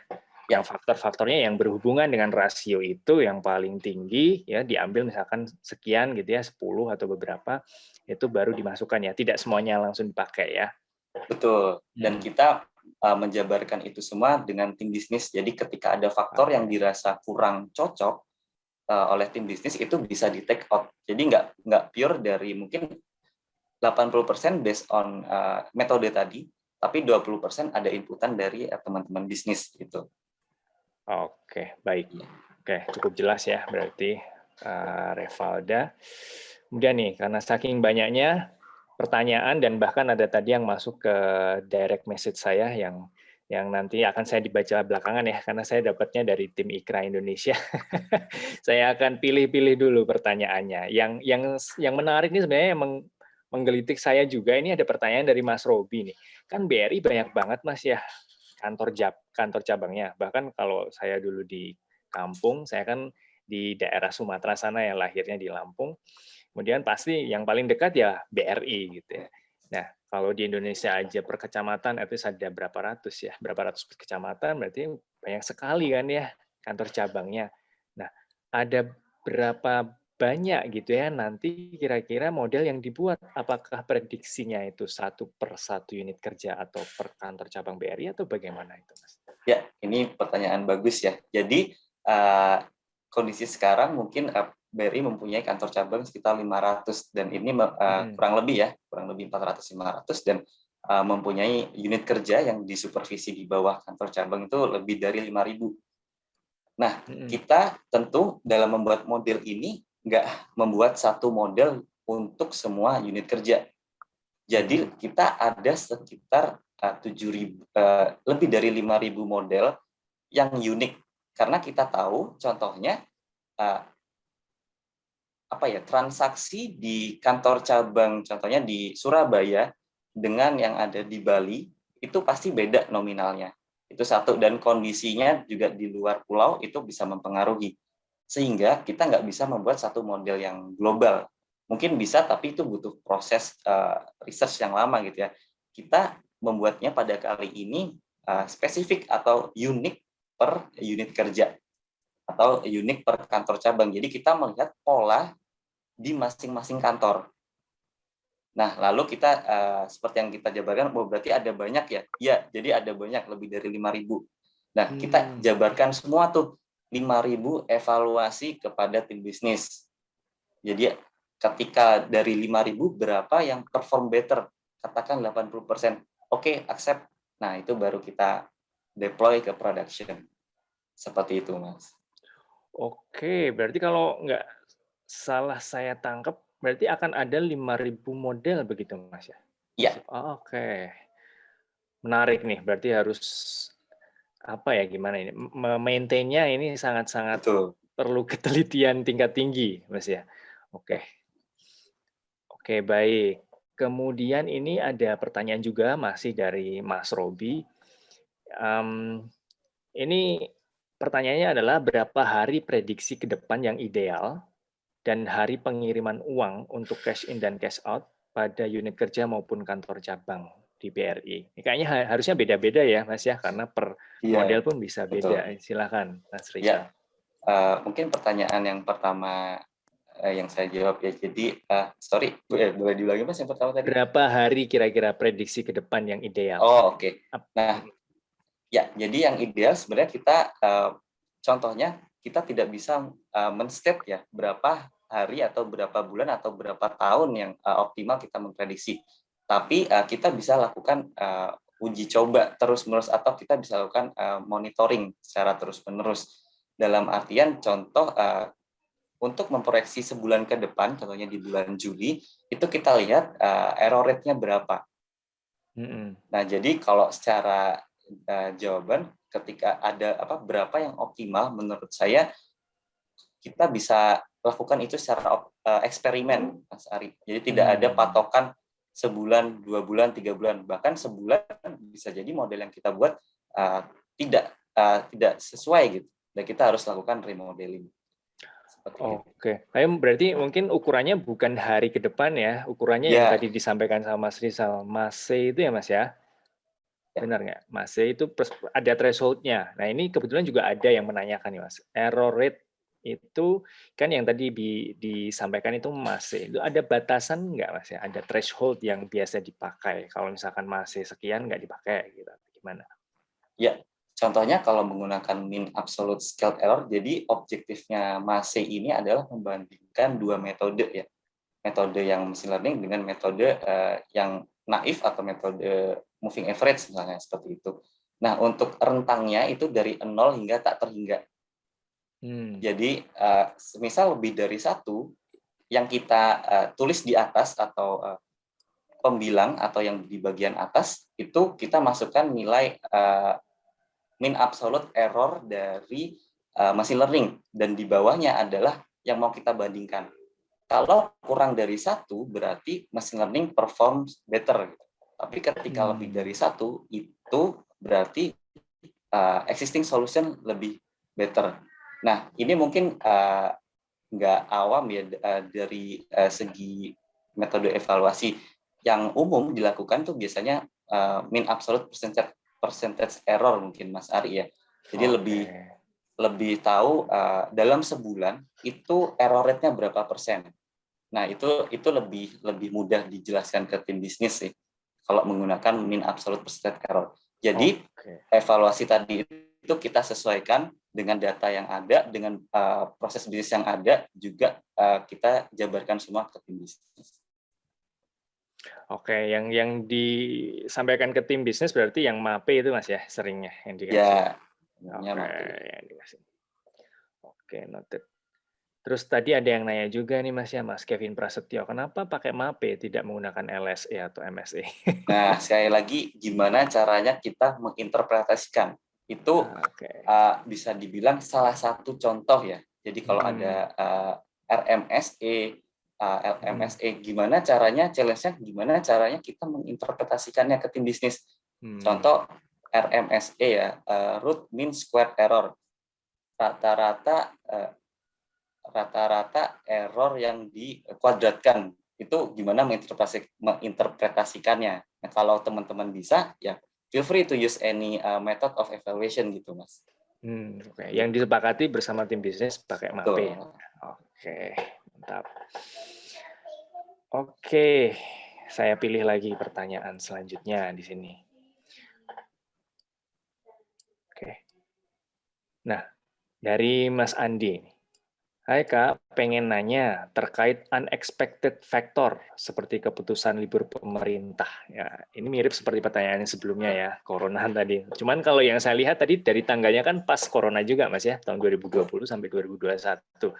Yang faktor-faktornya yang berhubungan dengan rasio itu yang paling tinggi ya diambil misalkan sekian gitu ya, 10 atau beberapa itu baru dimasukkan ya, tidak semuanya langsung dipakai ya. Betul. Dan hmm. kita uh, menjabarkan itu semua dengan tim bisnis. Jadi ketika ada faktor yang dirasa kurang cocok uh, oleh tim bisnis itu bisa di take out. Jadi nggak nggak pure dari mungkin 80% based on uh, metode tadi, tapi 20% ada inputan dari teman-teman uh, bisnis gitu. Oke, baik. Iya. Oke, cukup jelas ya berarti uh, Revalda. Kemudian nih, karena saking banyaknya pertanyaan dan bahkan ada tadi yang masuk ke direct message saya yang yang nanti akan saya dibaca belakangan ya karena saya dapatnya dari tim Ikra Indonesia. saya akan pilih-pilih dulu pertanyaannya. Yang yang yang menarik ini sebenarnya yang menggelitik saya juga ini ada pertanyaan dari Mas Robi nih. Kan BRI banyak banget Mas ya kantor jab, kantor cabangnya. Bahkan kalau saya dulu di kampung, saya kan di daerah Sumatera sana yang lahirnya di Lampung Kemudian pasti yang paling dekat ya BRI gitu ya. Nah, kalau di Indonesia aja per kecamatan itu ada berapa ratus ya, berapa ratus kecamatan berarti banyak sekali kan ya kantor cabangnya. Nah, ada berapa banyak gitu ya nanti kira-kira model yang dibuat apakah prediksinya itu satu per satu unit kerja atau per kantor cabang BRI atau bagaimana itu mas? Ya ini pertanyaan bagus ya. Jadi uh, kondisi sekarang mungkin BRI mempunyai kantor cabang sekitar 500 dan ini uh, hmm. kurang lebih ya, kurang lebih 400 500 dan uh, mempunyai unit kerja yang disupervisi di bawah kantor cabang itu lebih dari 5000. Nah, hmm. kita tentu dalam membuat model ini nggak membuat satu model untuk semua unit kerja. Jadi hmm. kita ada sekitar uh, 7000 uh, lebih dari 5000 model yang unik karena kita tahu contohnya uh, apa ya transaksi di kantor cabang contohnya di Surabaya dengan yang ada di Bali itu pasti beda nominalnya. Itu satu dan kondisinya juga di luar pulau itu bisa mempengaruhi. Sehingga kita nggak bisa membuat satu model yang global. Mungkin bisa tapi itu butuh proses uh, research yang lama gitu ya. Kita membuatnya pada kali ini uh, spesifik atau unik per unit kerja atau unik per kantor cabang. Jadi kita melihat pola di masing-masing kantor. Nah, lalu kita uh, seperti yang kita jabarkan, oh berarti ada banyak ya? Iya, jadi ada banyak, lebih dari 5.000. Nah, kita hmm. jabarkan semua tuh 5.000 evaluasi kepada tim bisnis. Jadi ketika dari 5.000 berapa yang perform better? Katakan 80%. Oke, accept. Nah, itu baru kita deploy ke production. Seperti itu, Mas. Oke, berarti kalau nggak salah saya tangkap berarti akan ada 5.000 model begitu Mas ya? Iya. Oh, Oke. Okay. Menarik nih, berarti harus apa ya gimana ini? Maintainnya ini sangat-sangat perlu ketelitian tingkat tinggi, Mas ya. Oke. Okay. Oke, okay, baik. Kemudian ini ada pertanyaan juga masih dari Mas Robi. Um, ini pertanyaannya adalah berapa hari prediksi ke depan yang ideal dan hari pengiriman uang untuk cash in dan cash out pada unit kerja maupun kantor cabang di BRI. Ini kayaknya harusnya beda-beda ya, Mas ya, karena per ya, model pun bisa beda. Betul. Silakan, Mas Rizal. Ya. Uh, mungkin pertanyaan yang pertama uh, yang saya jawab ya. Jadi, uh, sorry, boleh, boleh diulangi Mas yang pertama tadi? Berapa hari kira-kira prediksi ke depan yang ideal? Oh, oke. Okay. Nah, ya, jadi yang ideal sebenarnya kita, uh, contohnya kita tidak bisa uh, men-state ya berapa hari atau berapa bulan atau berapa tahun yang uh, optimal kita memprediksi. Tapi uh, kita bisa lakukan uh, uji coba terus-menerus atau kita bisa lakukan uh, monitoring secara terus-menerus. Dalam artian contoh uh, untuk memproyeksi sebulan ke depan, contohnya di bulan Juli, itu kita lihat uh, error rate-nya berapa. Mm -hmm. Nah, jadi kalau secara uh, jawaban ketika ada apa berapa yang optimal menurut saya kita bisa lakukan itu secara uh, eksperimen Mas Ari. Jadi tidak ada hmm. patokan sebulan, dua bulan, tiga bulan, bahkan sebulan bisa jadi model yang kita buat uh, tidak uh, tidak sesuai gitu. Dan kita harus lakukan remodeling. Oke, okay. berarti mungkin ukurannya bukan hari ke depan ya, ukurannya yeah. yang ya. tadi disampaikan sama Mas Rizal, Mase itu ya Mas ya? ya. Benar nggak? Mase itu ada thresholdnya. Nah ini kebetulan juga ada yang menanyakan nih Mas, error rate itu kan yang tadi di, disampaikan itu Mase, itu ada batasan nggak Mas ya? Ada threshold yang biasa dipakai, kalau misalkan Mase sekian nggak dipakai gitu, gimana? Ya, Contohnya kalau menggunakan mean absolute scaled error, jadi objektifnya MASE ini adalah membandingkan dua metode ya. Metode yang machine learning dengan metode uh, yang naif atau metode moving average misalnya seperti itu. Nah, untuk rentangnya itu dari 0 hingga tak terhingga. Hmm. Jadi, uh, misal lebih dari satu, yang kita uh, tulis di atas atau uh, pembilang atau yang di bagian atas, itu kita masukkan nilai uh, mean absolute error dari uh, machine learning dan di bawahnya adalah yang mau kita bandingkan. Kalau kurang dari satu berarti machine learning performs better. Tapi ketika hmm. lebih dari satu itu berarti uh, existing solution lebih better. Nah ini mungkin uh, nggak awam ya uh, dari uh, segi metode evaluasi yang umum dilakukan tuh biasanya uh, mean absolute percentage percentage error mungkin Mas Ari ya. Jadi okay. lebih lebih tahu uh, dalam sebulan itu error rate-nya berapa persen. Nah, itu itu lebih lebih mudah dijelaskan ke tim bisnis sih kalau menggunakan mean absolute percentage error. Jadi okay. evaluasi tadi itu kita sesuaikan dengan data yang ada, dengan uh, proses bisnis yang ada, juga uh, kita jabarkan semua ke tim bisnis. Oke, yang yang disampaikan ke tim bisnis berarti yang MAPE itu Mas ya seringnya yang dikasih. Ya. Oke, yang dikasih. Oke, noted. Terus tadi ada yang nanya juga nih Mas ya, Mas Kevin Prasetyo, kenapa pakai MAPE tidak menggunakan LSE atau MSE? Nah, sekali lagi gimana caranya kita menginterpretasikan? Itu ah, okay. uh, bisa dibilang salah satu contoh ya. Jadi kalau hmm. ada uh, RMSE LMSE gimana caranya challenge-nya gimana caranya kita menginterpretasikannya ke tim bisnis hmm. contoh RMSE ya uh, root mean square error rata-rata uh, rata-rata error yang dikuadratkan itu gimana menginterpretasi, menginterpretasikannya nah, kalau teman-teman bisa ya feel free to use any uh, method of evaluation gitu mas hmm, okay. yang disepakati bersama tim bisnis pakai MAPE oke okay. Mantap. Oke, saya pilih lagi pertanyaan selanjutnya di sini. Oke. Nah, dari Mas Andi. Hai Kak, pengen nanya terkait unexpected factor seperti keputusan libur pemerintah. Ya, ini mirip seperti pertanyaan yang sebelumnya ya, corona tadi. Cuman kalau yang saya lihat tadi dari tanggalnya kan pas corona juga Mas ya, tahun 2020 sampai 2021.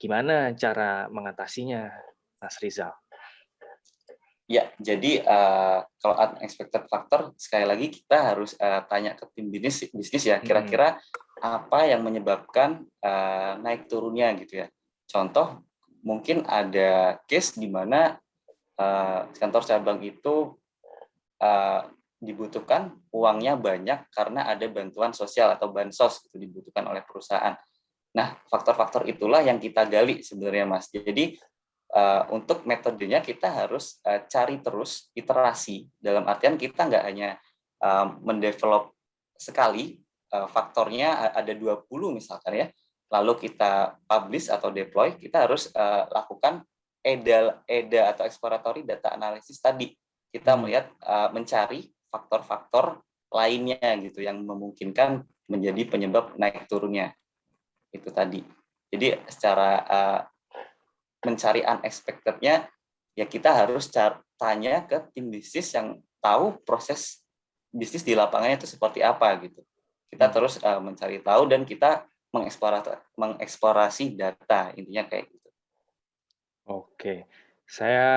Gimana cara mengatasinya, Mas Rizal? Ya, jadi uh, kalau unexpected factor sekali lagi kita harus uh, tanya ke tim bisnis bisnis ya kira-kira apa yang menyebabkan uh, naik turunnya gitu ya. Contoh mungkin ada case di mana uh, kantor cabang itu uh, dibutuhkan uangnya banyak karena ada bantuan sosial atau bansos itu dibutuhkan oleh perusahaan. Nah, faktor-faktor itulah yang kita gali sebenarnya, Mas. Jadi, uh, untuk metodenya kita harus uh, cari terus iterasi. Dalam artian kita nggak hanya uh, mendevelop sekali, faktornya ada 20 misalkan ya, lalu kita publish atau deploy, kita harus uh, lakukan EDA, EDA atau exploratory data analysis tadi. Kita hmm. melihat, uh, mencari faktor-faktor lainnya gitu yang memungkinkan menjadi penyebab naik turunnya itu tadi. Jadi secara uh, mencari unexpected-nya ya kita harus tanya ke tim bisnis yang tahu proses bisnis di lapangannya itu seperti apa gitu. Kita terus uh, mencari tahu dan kita mengeksplorasi, mengeksplorasi data intinya kayak gitu. Oke, saya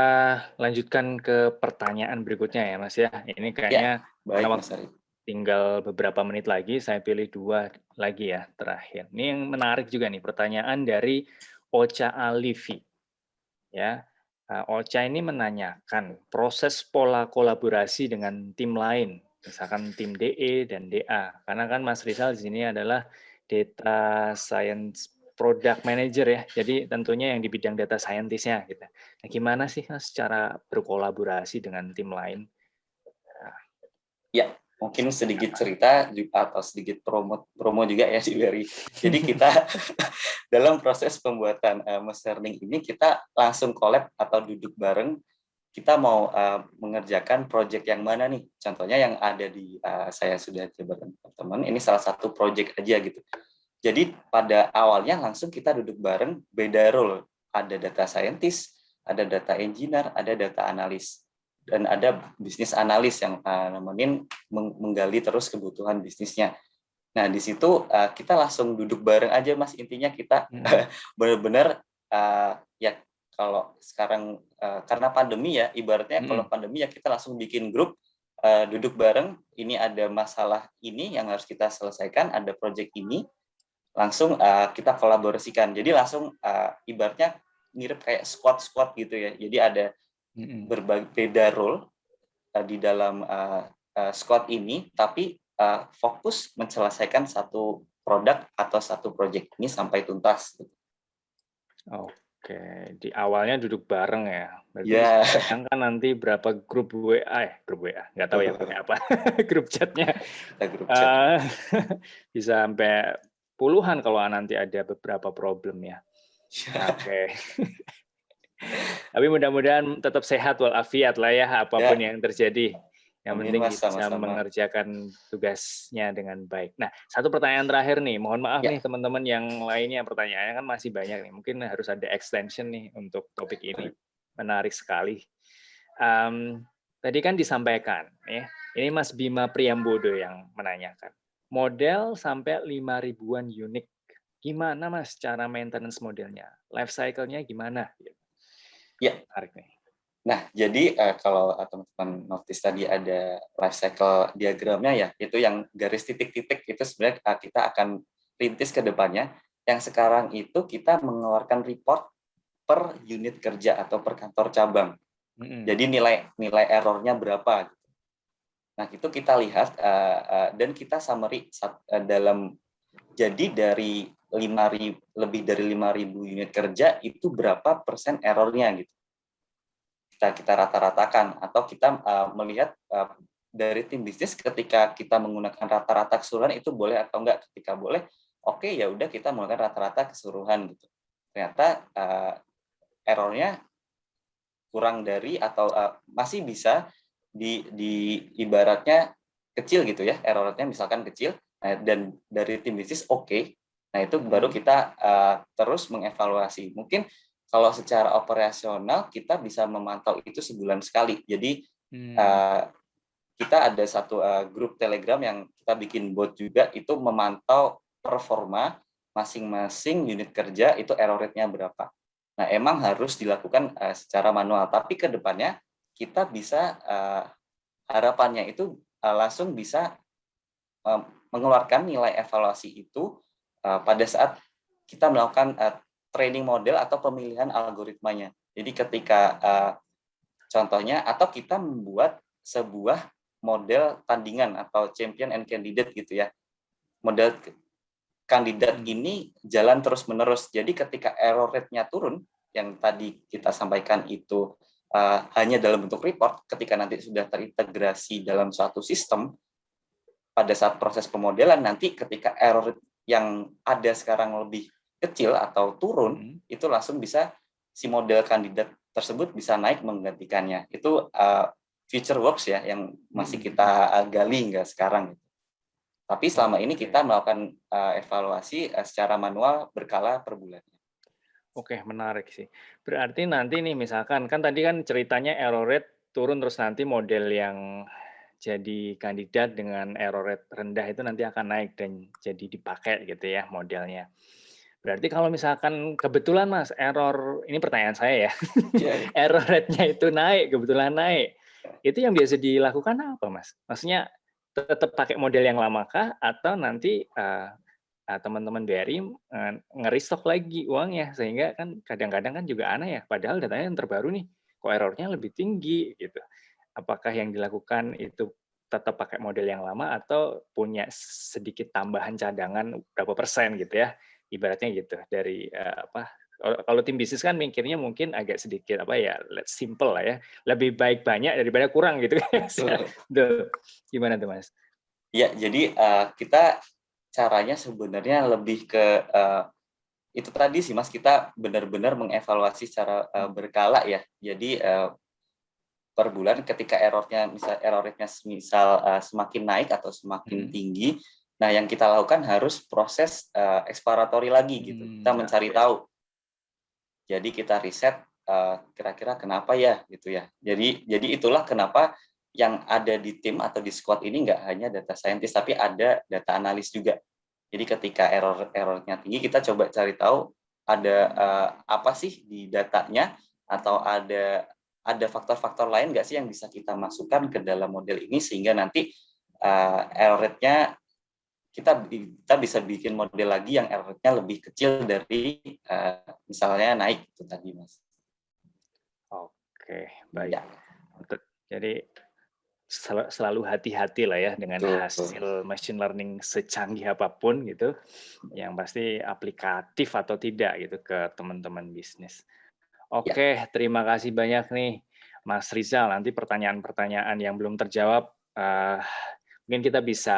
lanjutkan ke pertanyaan berikutnya ya Mas ya. Ini kayaknya ya, baik, Mas tinggal beberapa menit lagi, saya pilih dua lagi ya terakhir. Ini yang menarik juga nih, pertanyaan dari Ocha Alifi. Ya, eh, Ocha ini menanyakan proses pola kolaborasi dengan tim lain, misalkan tim DE dan DA. Karena kan Mas Rizal di sini adalah data science product manager ya. Jadi tentunya yang di bidang data scientist-nya gitu. Nah, gimana sih Mas cara berkolaborasi dengan tim lain? Ya, mungkin sedikit cerita atau sedikit promo promo juga ya si Berry. Jadi kita dalam proses pembuatan uh, machine learning ini kita langsung collab atau duduk bareng kita mau uh, mengerjakan project yang mana nih. Contohnya yang ada di uh, saya sudah coba teman-teman ini salah satu project aja gitu. Jadi pada awalnya langsung kita duduk bareng beda role. Ada data scientist, ada data engineer, ada data analis dan ada bisnis analis yang uh, nemenin menggali terus kebutuhan bisnisnya. Nah, di situ uh, kita langsung duduk bareng aja Mas, intinya kita hmm. benar-benar uh, ya kalau sekarang uh, karena pandemi ya, ibaratnya hmm. kalau pandemi ya kita langsung bikin grup uh, duduk bareng, ini ada masalah ini yang harus kita selesaikan, ada project ini, langsung uh, kita kolaborasikan. Jadi langsung uh, ibaratnya mirip kayak squad-squad gitu ya. Jadi ada berbagai beda role uh, di dalam uh, uh, squad ini, tapi uh, fokus menyelesaikan satu produk atau satu project ini sampai tuntas. Oke, di awalnya duduk bareng ya. Berarti yeah. sekarang kan nanti berapa grup WA, eh grup WA, nggak tahu ya pakai apa, grup chatnya. Grup chat. Uh, bisa sampai puluhan kalau nanti ada beberapa problem ya. Iya. Oke. Okay. Tapi mudah-mudahan tetap sehat walafiat lah ya apa pun ya. yang terjadi. Yang Amin, penting bisa sama -sama. mengerjakan tugasnya dengan baik. Nah, satu pertanyaan terakhir nih. Mohon maaf ya. nih teman-teman yang lainnya pertanyaannya kan masih banyak nih. Mungkin harus ada extension nih untuk topik ini. Menarik sekali. Um, tadi kan disampaikan ya. Ini Mas Bima Priambodo yang menanyakan. Model sampai 5 ribuan unik. Gimana Mas cara maintenance modelnya? Life cycle-nya gimana? Ya. Menarik nih. Nah, jadi uh, kalau eh, teman-teman notice tadi ada life cycle diagramnya ya, itu yang garis titik-titik itu sebenarnya uh, kita akan rintis ke depannya. Yang sekarang itu kita mengeluarkan report per unit kerja atau per kantor cabang. Mm -hmm. Jadi nilai nilai errornya berapa. Gitu. Nah, itu kita lihat uh, uh, dan kita summary uh, dalam jadi dari 5.000 lebih dari 5.000 unit kerja itu berapa persen errornya gitu kita kita rata-ratakan atau kita uh, melihat uh, dari tim bisnis ketika kita menggunakan rata-rata keseluruhan itu boleh atau enggak ketika boleh oke okay, ya udah kita menggunakan rata-rata keseluruhan gitu ternyata uh, errornya kurang dari atau uh, masih bisa di, di ibaratnya kecil gitu ya errornya misalkan kecil nah, dan dari tim bisnis oke okay, Nah, itu baru hmm. kita uh, terus mengevaluasi. Mungkin kalau secara operasional kita bisa memantau itu sebulan sekali. Jadi hmm. uh, kita ada satu uh, grup Telegram yang kita bikin bot juga itu memantau performa masing-masing unit kerja itu error rate-nya berapa. Nah, emang harus dilakukan uh, secara manual, tapi ke depannya kita bisa uh, harapannya itu uh, langsung bisa uh, mengeluarkan nilai evaluasi itu uh, pada saat kita melakukan uh, training model atau pemilihan algoritmanya. Jadi ketika uh, contohnya atau kita membuat sebuah model tandingan atau champion and candidate gitu ya. Model kandidat ini jalan terus-menerus. Jadi ketika error rate-nya turun, yang tadi kita sampaikan itu uh, hanya dalam bentuk report, ketika nanti sudah terintegrasi dalam suatu sistem, pada saat proses pemodelan nanti ketika error yang ada sekarang lebih kecil atau turun, hmm. itu langsung bisa si model kandidat tersebut bisa naik menggantikannya. Itu uh, future works ya yang masih hmm. kita uh, gali hingga sekarang. Tapi selama ini kita melakukan uh, evaluasi uh, secara manual berkala per bulannya. Oke, menarik sih. Berarti nanti nih misalkan kan tadi kan ceritanya error rate turun terus nanti model yang jadi kandidat dengan error rate rendah itu nanti akan naik dan jadi dipakai gitu ya modelnya. Berarti kalau misalkan kebetulan Mas error ini pertanyaan saya ya. Yeah. error rate-nya itu naik, kebetulan naik. Itu yang biasa dilakukan apa Mas? Maksudnya tetap pakai model yang lama kah atau nanti uh, teman-teman BRI uh, ngeristok lagi uangnya sehingga kan kadang-kadang kan juga aneh ya padahal datanya yang terbaru nih kok errornya lebih tinggi gitu apakah yang dilakukan itu tetap pakai model yang lama atau punya sedikit tambahan cadangan berapa persen gitu ya ibaratnya gitu dari uh, apa kalau tim bisnis kan mikirnya mungkin agak sedikit apa ya let's simple lah ya lebih baik banyak daripada kurang gitu gimana tuh mas? Ya jadi uh, kita caranya sebenarnya lebih ke uh, itu tadi sih mas kita benar-benar mengevaluasi secara uh, berkala ya. Jadi uh, per bulan ketika errornya misal error rate-nya misal uh, semakin naik atau semakin hmm. tinggi nah yang kita lakukan harus proses uh, eksploratory lagi gitu hmm, kita mencari tahu jadi kita riset eh, kira-kira kenapa ya gitu ya. Jadi jadi itulah kenapa yang ada di tim atau di squad ini nggak hanya data scientist tapi ada data analis juga. Jadi ketika error errornya tinggi kita coba cari tahu ada uh, apa sih di datanya atau ada ada faktor-faktor lain nggak sih yang bisa kita masukkan ke dalam model ini sehingga nanti uh, error rate-nya kita kita bisa bikin model lagi yang errornya lebih kecil dari uh, misalnya naik itu tadi mas. Oke baik. Ya. Jadi selalu hati-hati lah ya dengan Betul. hasil machine learning secanggih apa pun gitu, yang pasti aplikatif atau tidak gitu ke teman-teman bisnis. Oke, ya. terima kasih banyak nih Mas Rizal. Nanti pertanyaan-pertanyaan yang belum terjawab, uh, mungkin kita bisa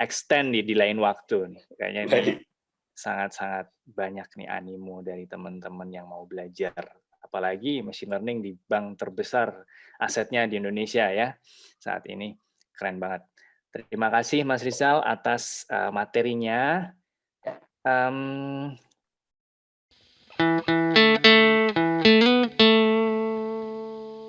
extend di, di lain waktu nih. Kayaknya ini sangat-sangat banyak nih animo dari teman-teman yang mau belajar. Apalagi machine learning di bank terbesar asetnya di Indonesia ya saat ini. Keren banget. Terima kasih Mas Rizal atas uh, materinya. Um,